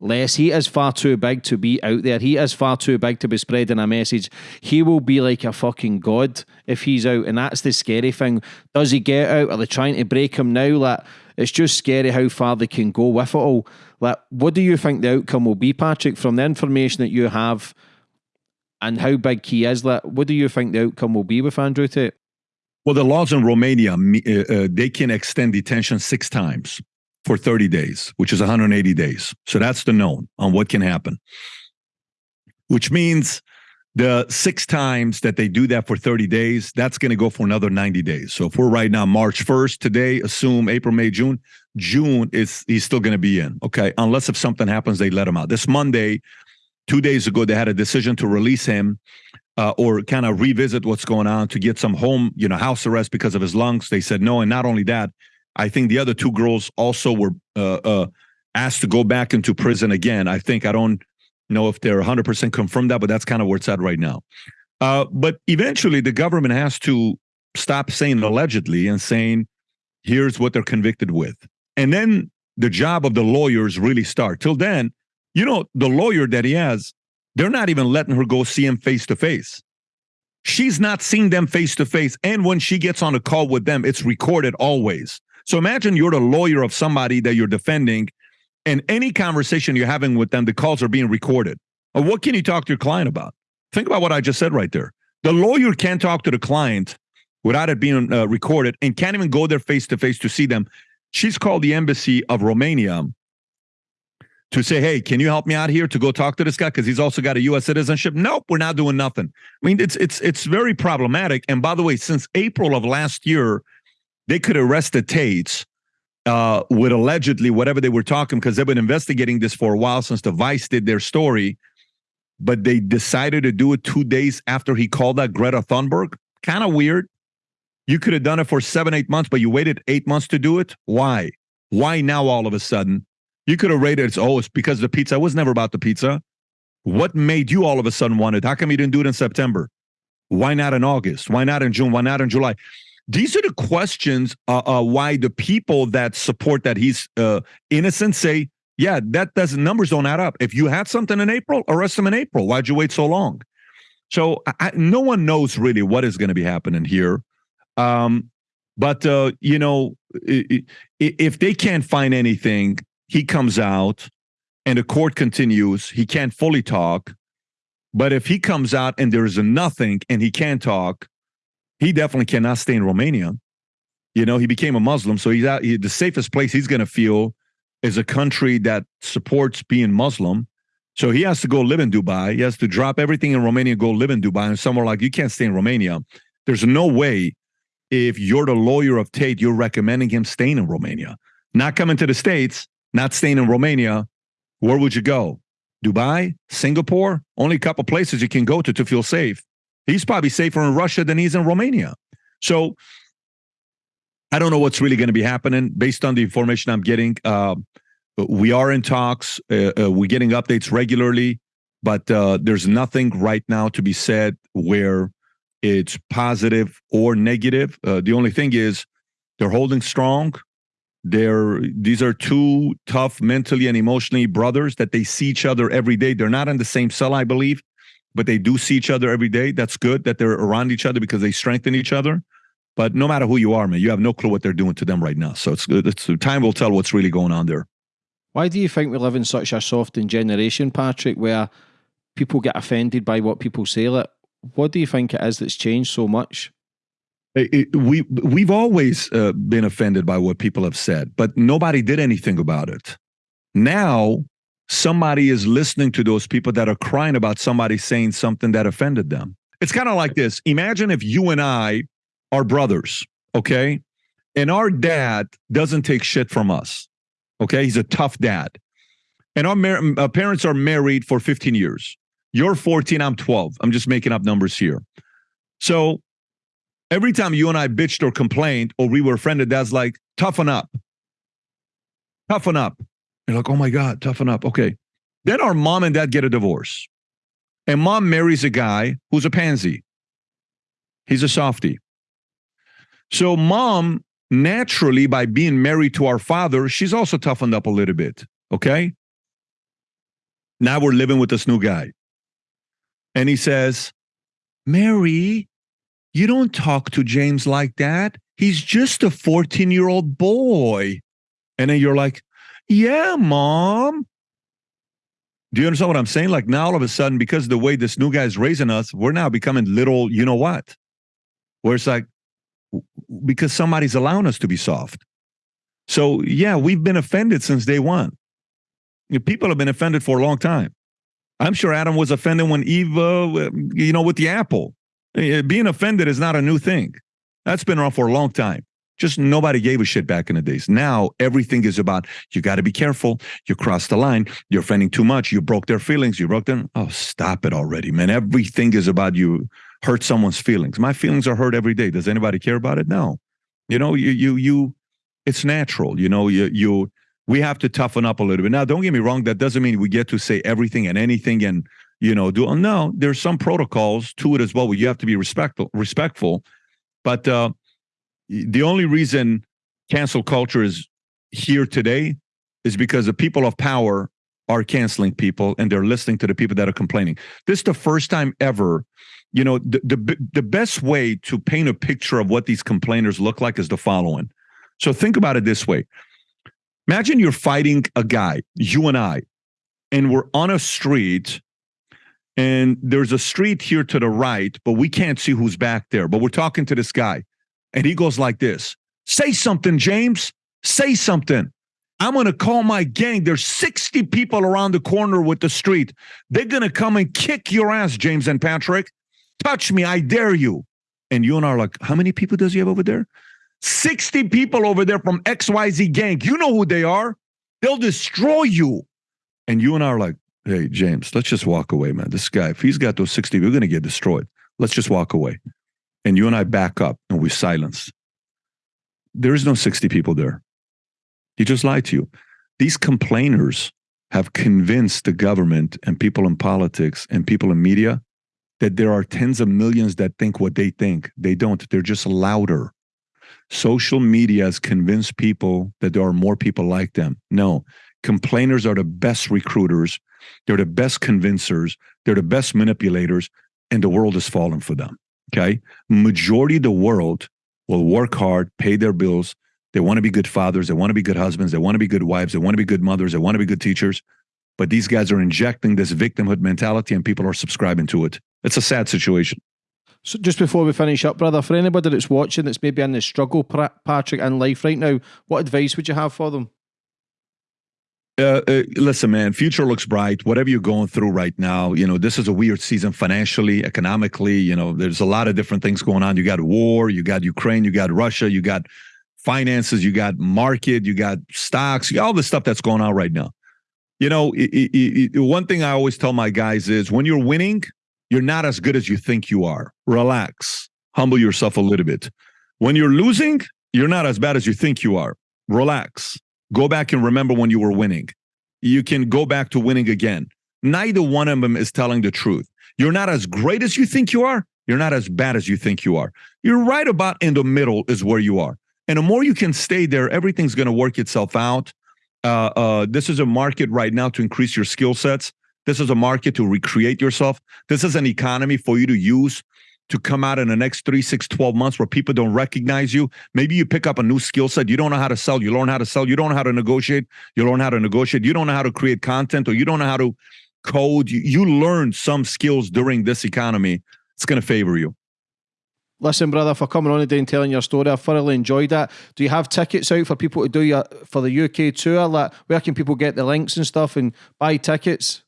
Speaker 1: less. He is far too big to be out there. He is far too big to be spreading a message. He will be like a fucking god if he's out, and that's the scary thing. Does he get out? Are they trying to break him now? Like it's just scary how far they can go with it all. Like, what do you think the outcome will be, Patrick, from the information that you have and how big he is? Like, what do you think the outcome will be with Andrew Tate?
Speaker 2: Well, the laws in Romania, uh, uh, they can extend detention six times for 30 days, which is 180 days. So that's the known on what can happen, which means the six times that they do that for 30 days, that's going to go for another 90 days. So if we're right now March 1st today, assume April, May, June, June is he's still going to be in. Okay. Unless if something happens, they let him out. This Monday, two days ago, they had a decision to release him uh, or kind of revisit what's going on to get some home, you know, house arrest because of his lungs. They said no. And not only that, I think the other two girls also were uh, uh, asked to go back into prison again. I think I don't know if they're 100% confirmed that, but that's kind of where it's at right now. Uh, but eventually, the government has to stop saying allegedly and saying, here's what they're convicted with. And then the job of the lawyers really start. Till then, you know, the lawyer that he has, they're not even letting her go see him face to face. She's not seeing them face to face. And when she gets on a call with them, it's recorded always. So imagine you're the lawyer of somebody that you're defending, and any conversation you're having with them, the calls are being recorded. What can you talk to your client about? Think about what I just said right there. The lawyer can't talk to the client without it being uh, recorded and can't even go there face to face to see them. She's called the embassy of Romania to say, hey, can you help me out here to go talk to this guy because he's also got a U.S. citizenship? Nope, we're not doing nothing. I mean, it's it's it's very problematic. And by the way, since April of last year, they could arrest the Tates uh, with allegedly whatever they were talking because they've been investigating this for a while since the Vice did their story, but they decided to do it two days after he called out Greta Thunberg. Kind of weird. You could have done it for seven, eight months, but you waited eight months to do it. Why? Why now all of a sudden? You could have rated it. Oh, it's because the pizza. It was never about the pizza. What made you all of a sudden want it? How come you didn't do it in September? Why not in August? Why not in June? Why not in July? These are the questions uh, uh, why the people that support that he's uh, innocent say, yeah, that doesn't numbers don't add up. If you had something in April, arrest him in April. Why'd you wait so long? So I, no one knows really what is going to be happening here. Um, but uh, you know, if they can't find anything, he comes out, and the court continues. He can't fully talk. But if he comes out and there is nothing and he can't talk, he definitely cannot stay in Romania. You know, he became a Muslim, so he's out. He, the safest place he's going to feel is a country that supports being Muslim. So he has to go live in Dubai. He has to drop everything in Romania, go live in Dubai, and somewhere like you can't stay in Romania. There's no way if you're the lawyer of Tate, you're recommending him staying in Romania, not coming to the States, not staying in Romania. Where would you go? Dubai, Singapore, only a couple places you can go to to feel safe. He's probably safer in Russia than he's in Romania. So I don't know what's really going to be happening based on the information I'm getting. Uh, we are in talks. Uh, uh, we're getting updates regularly, but uh, there's nothing right now to be said where it's positive or negative. Uh, the only thing is they're holding strong. They're these are two tough mentally and emotionally brothers that they see each other every day. They're not in the same cell, I believe, but they do see each other every day. That's good that they're around each other because they strengthen each other. But no matter who you are, man, you have no clue what they're doing to them right now. So it's good. it's time will tell what's really going on there.
Speaker 1: Why do you think we live in such a softened generation, Patrick, where people get offended by what people say? Like, what do you think it is that's changed so much?
Speaker 2: It, it, we we've always uh, been offended by what people have said, but nobody did anything about it. Now somebody is listening to those people that are crying about somebody saying something that offended them. It's kind of like this. Imagine if you and I are brothers, okay? And our dad doesn't take shit from us, okay? He's a tough dad. And our, our uh, parents are married for 15 years. You're 14, I'm 12. I'm just making up numbers here. So every time you and I bitched or complained or we were offended, that's like, toughen up. Toughen up. You're like, oh my God, toughen up. Okay. Then our mom and dad get a divorce. And mom marries a guy who's a pansy. He's a softie. So mom, naturally, by being married to our father, she's also toughened up a little bit. Okay. Now we're living with this new guy. And he says, Mary, you don't talk to James like that. He's just a 14 year old boy. And then you're like, yeah, mom. Do you understand what I'm saying? Like now, all of a sudden, because of the way this new guy is raising us, we're now becoming little, you know what? Where it's like, because somebody's allowing us to be soft. So, yeah, we've been offended since day one. People have been offended for a long time. I'm sure Adam was offended when Eve, uh, you know, with the apple. Eh, being offended is not a new thing. That's been around for a long time. Just nobody gave a shit back in the days. Now everything is about you got to be careful. You crossed the line. You're offending too much. You broke their feelings. You broke them. Oh, stop it already, man. Everything is about you hurt someone's feelings. My feelings are hurt every day. Does anybody care about it? No. You know, you you you. It's natural. You know, you you. We have to toughen up a little bit. Now, don't get me wrong. That doesn't mean we get to say everything and anything and you know do. No, there's some protocols to it as well. Where you have to be respectful. Respectful, but. uh the only reason cancel culture is here today is because the people of power are canceling people and they're listening to the people that are complaining. This is the first time ever. You know, the, the the best way to paint a picture of what these complainers look like is the following. So think about it this way. Imagine you're fighting a guy, you and I, and we're on a street and there's a street here to the right, but we can't see who's back there. But we're talking to this guy. And he goes like this Say something, James. Say something. I'm going to call my gang. There's 60 people around the corner with the street. They're going to come and kick your ass, James and Patrick. Touch me. I dare you. And you and I are like, how many people does he have over there? 60 people over there from XYZ gang. You know who they are. They'll destroy you. And you and I are like, hey, James, let's just walk away, man. This guy, if he's got those 60, we're going to get destroyed. Let's just walk away and you and I back up and we silence. There is no 60 people there. He just lied to you. These complainers have convinced the government and people in politics and people in media that there are tens of millions that think what they think. They don't, they're just louder. Social media has convinced people that there are more people like them. No, complainers are the best recruiters. They're the best convincers. They're the best manipulators, and the world has fallen for them. Okay. Majority of the world will work hard, pay their bills. They want to be good fathers. They want to be good husbands. They want to be good wives. They want to be good mothers. They want to be good teachers. But these guys are injecting this victimhood mentality and people are subscribing to it. It's a sad situation.
Speaker 1: So just before we finish up, brother, for anybody that's watching that's maybe in the struggle, Patrick, in life right now, what advice would you have for them?
Speaker 2: Uh, uh, listen, man, future looks bright. Whatever you're going through right now, you know, this is a weird season financially, economically. You know, there's a lot of different things going on. You got war, you got Ukraine, you got Russia, you got finances, you got market, you got stocks, you got all the stuff that's going on right now. You know, it, it, it, one thing I always tell my guys is when you're winning, you're not as good as you think you are. Relax, humble yourself a little bit. When you're losing, you're not as bad as you think you are. Relax Go back and remember when you were winning. You can go back to winning again. Neither one of them is telling the truth. You're not as great as you think you are. You're not as bad as you think you are. You're right about in the middle is where you are. And the more you can stay there, everything's going to work itself out. Uh, uh, this is a market right now to increase your skill sets. This is a market to recreate yourself. This is an economy for you to use to come out in the next three, six, 12 months where people don't recognize you. Maybe you pick up a new skill set. You don't know how to sell. You learn how to sell. You don't know how to negotiate. You learn how to negotiate. You don't know how to create content or you don't know how to code. You, you learn some skills during this economy. It's going to favor you.
Speaker 1: Listen, brother, for coming on today and telling your story, I thoroughly enjoyed that. Do you have tickets out for people to do your for the UK tour? Like, where can people get the links and stuff and buy tickets?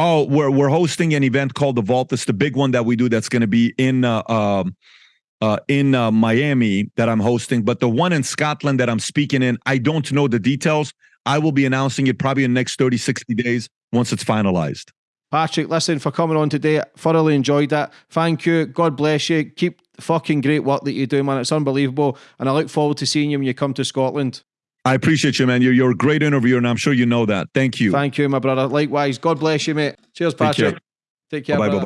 Speaker 2: Oh, we're we're hosting an event called the Vault. It's the big one that we do. That's going to be in uh, um, uh, in uh, Miami that I'm hosting. But the one in Scotland that I'm speaking in, I don't know the details. I will be announcing it probably in the next 30, 60 days once it's finalized.
Speaker 1: Patrick, listen for coming on today. Thoroughly enjoyed that. Thank you. God bless you. Keep fucking great work that you do, man. It's unbelievable. And I look forward to seeing you when you come to Scotland.
Speaker 2: I appreciate you, man. You're, you're a great interviewer, and I'm sure you know that. Thank you.
Speaker 1: Thank you, my brother. Likewise. God bless you, mate. Cheers, Patrick. Take care.
Speaker 2: Bye bye.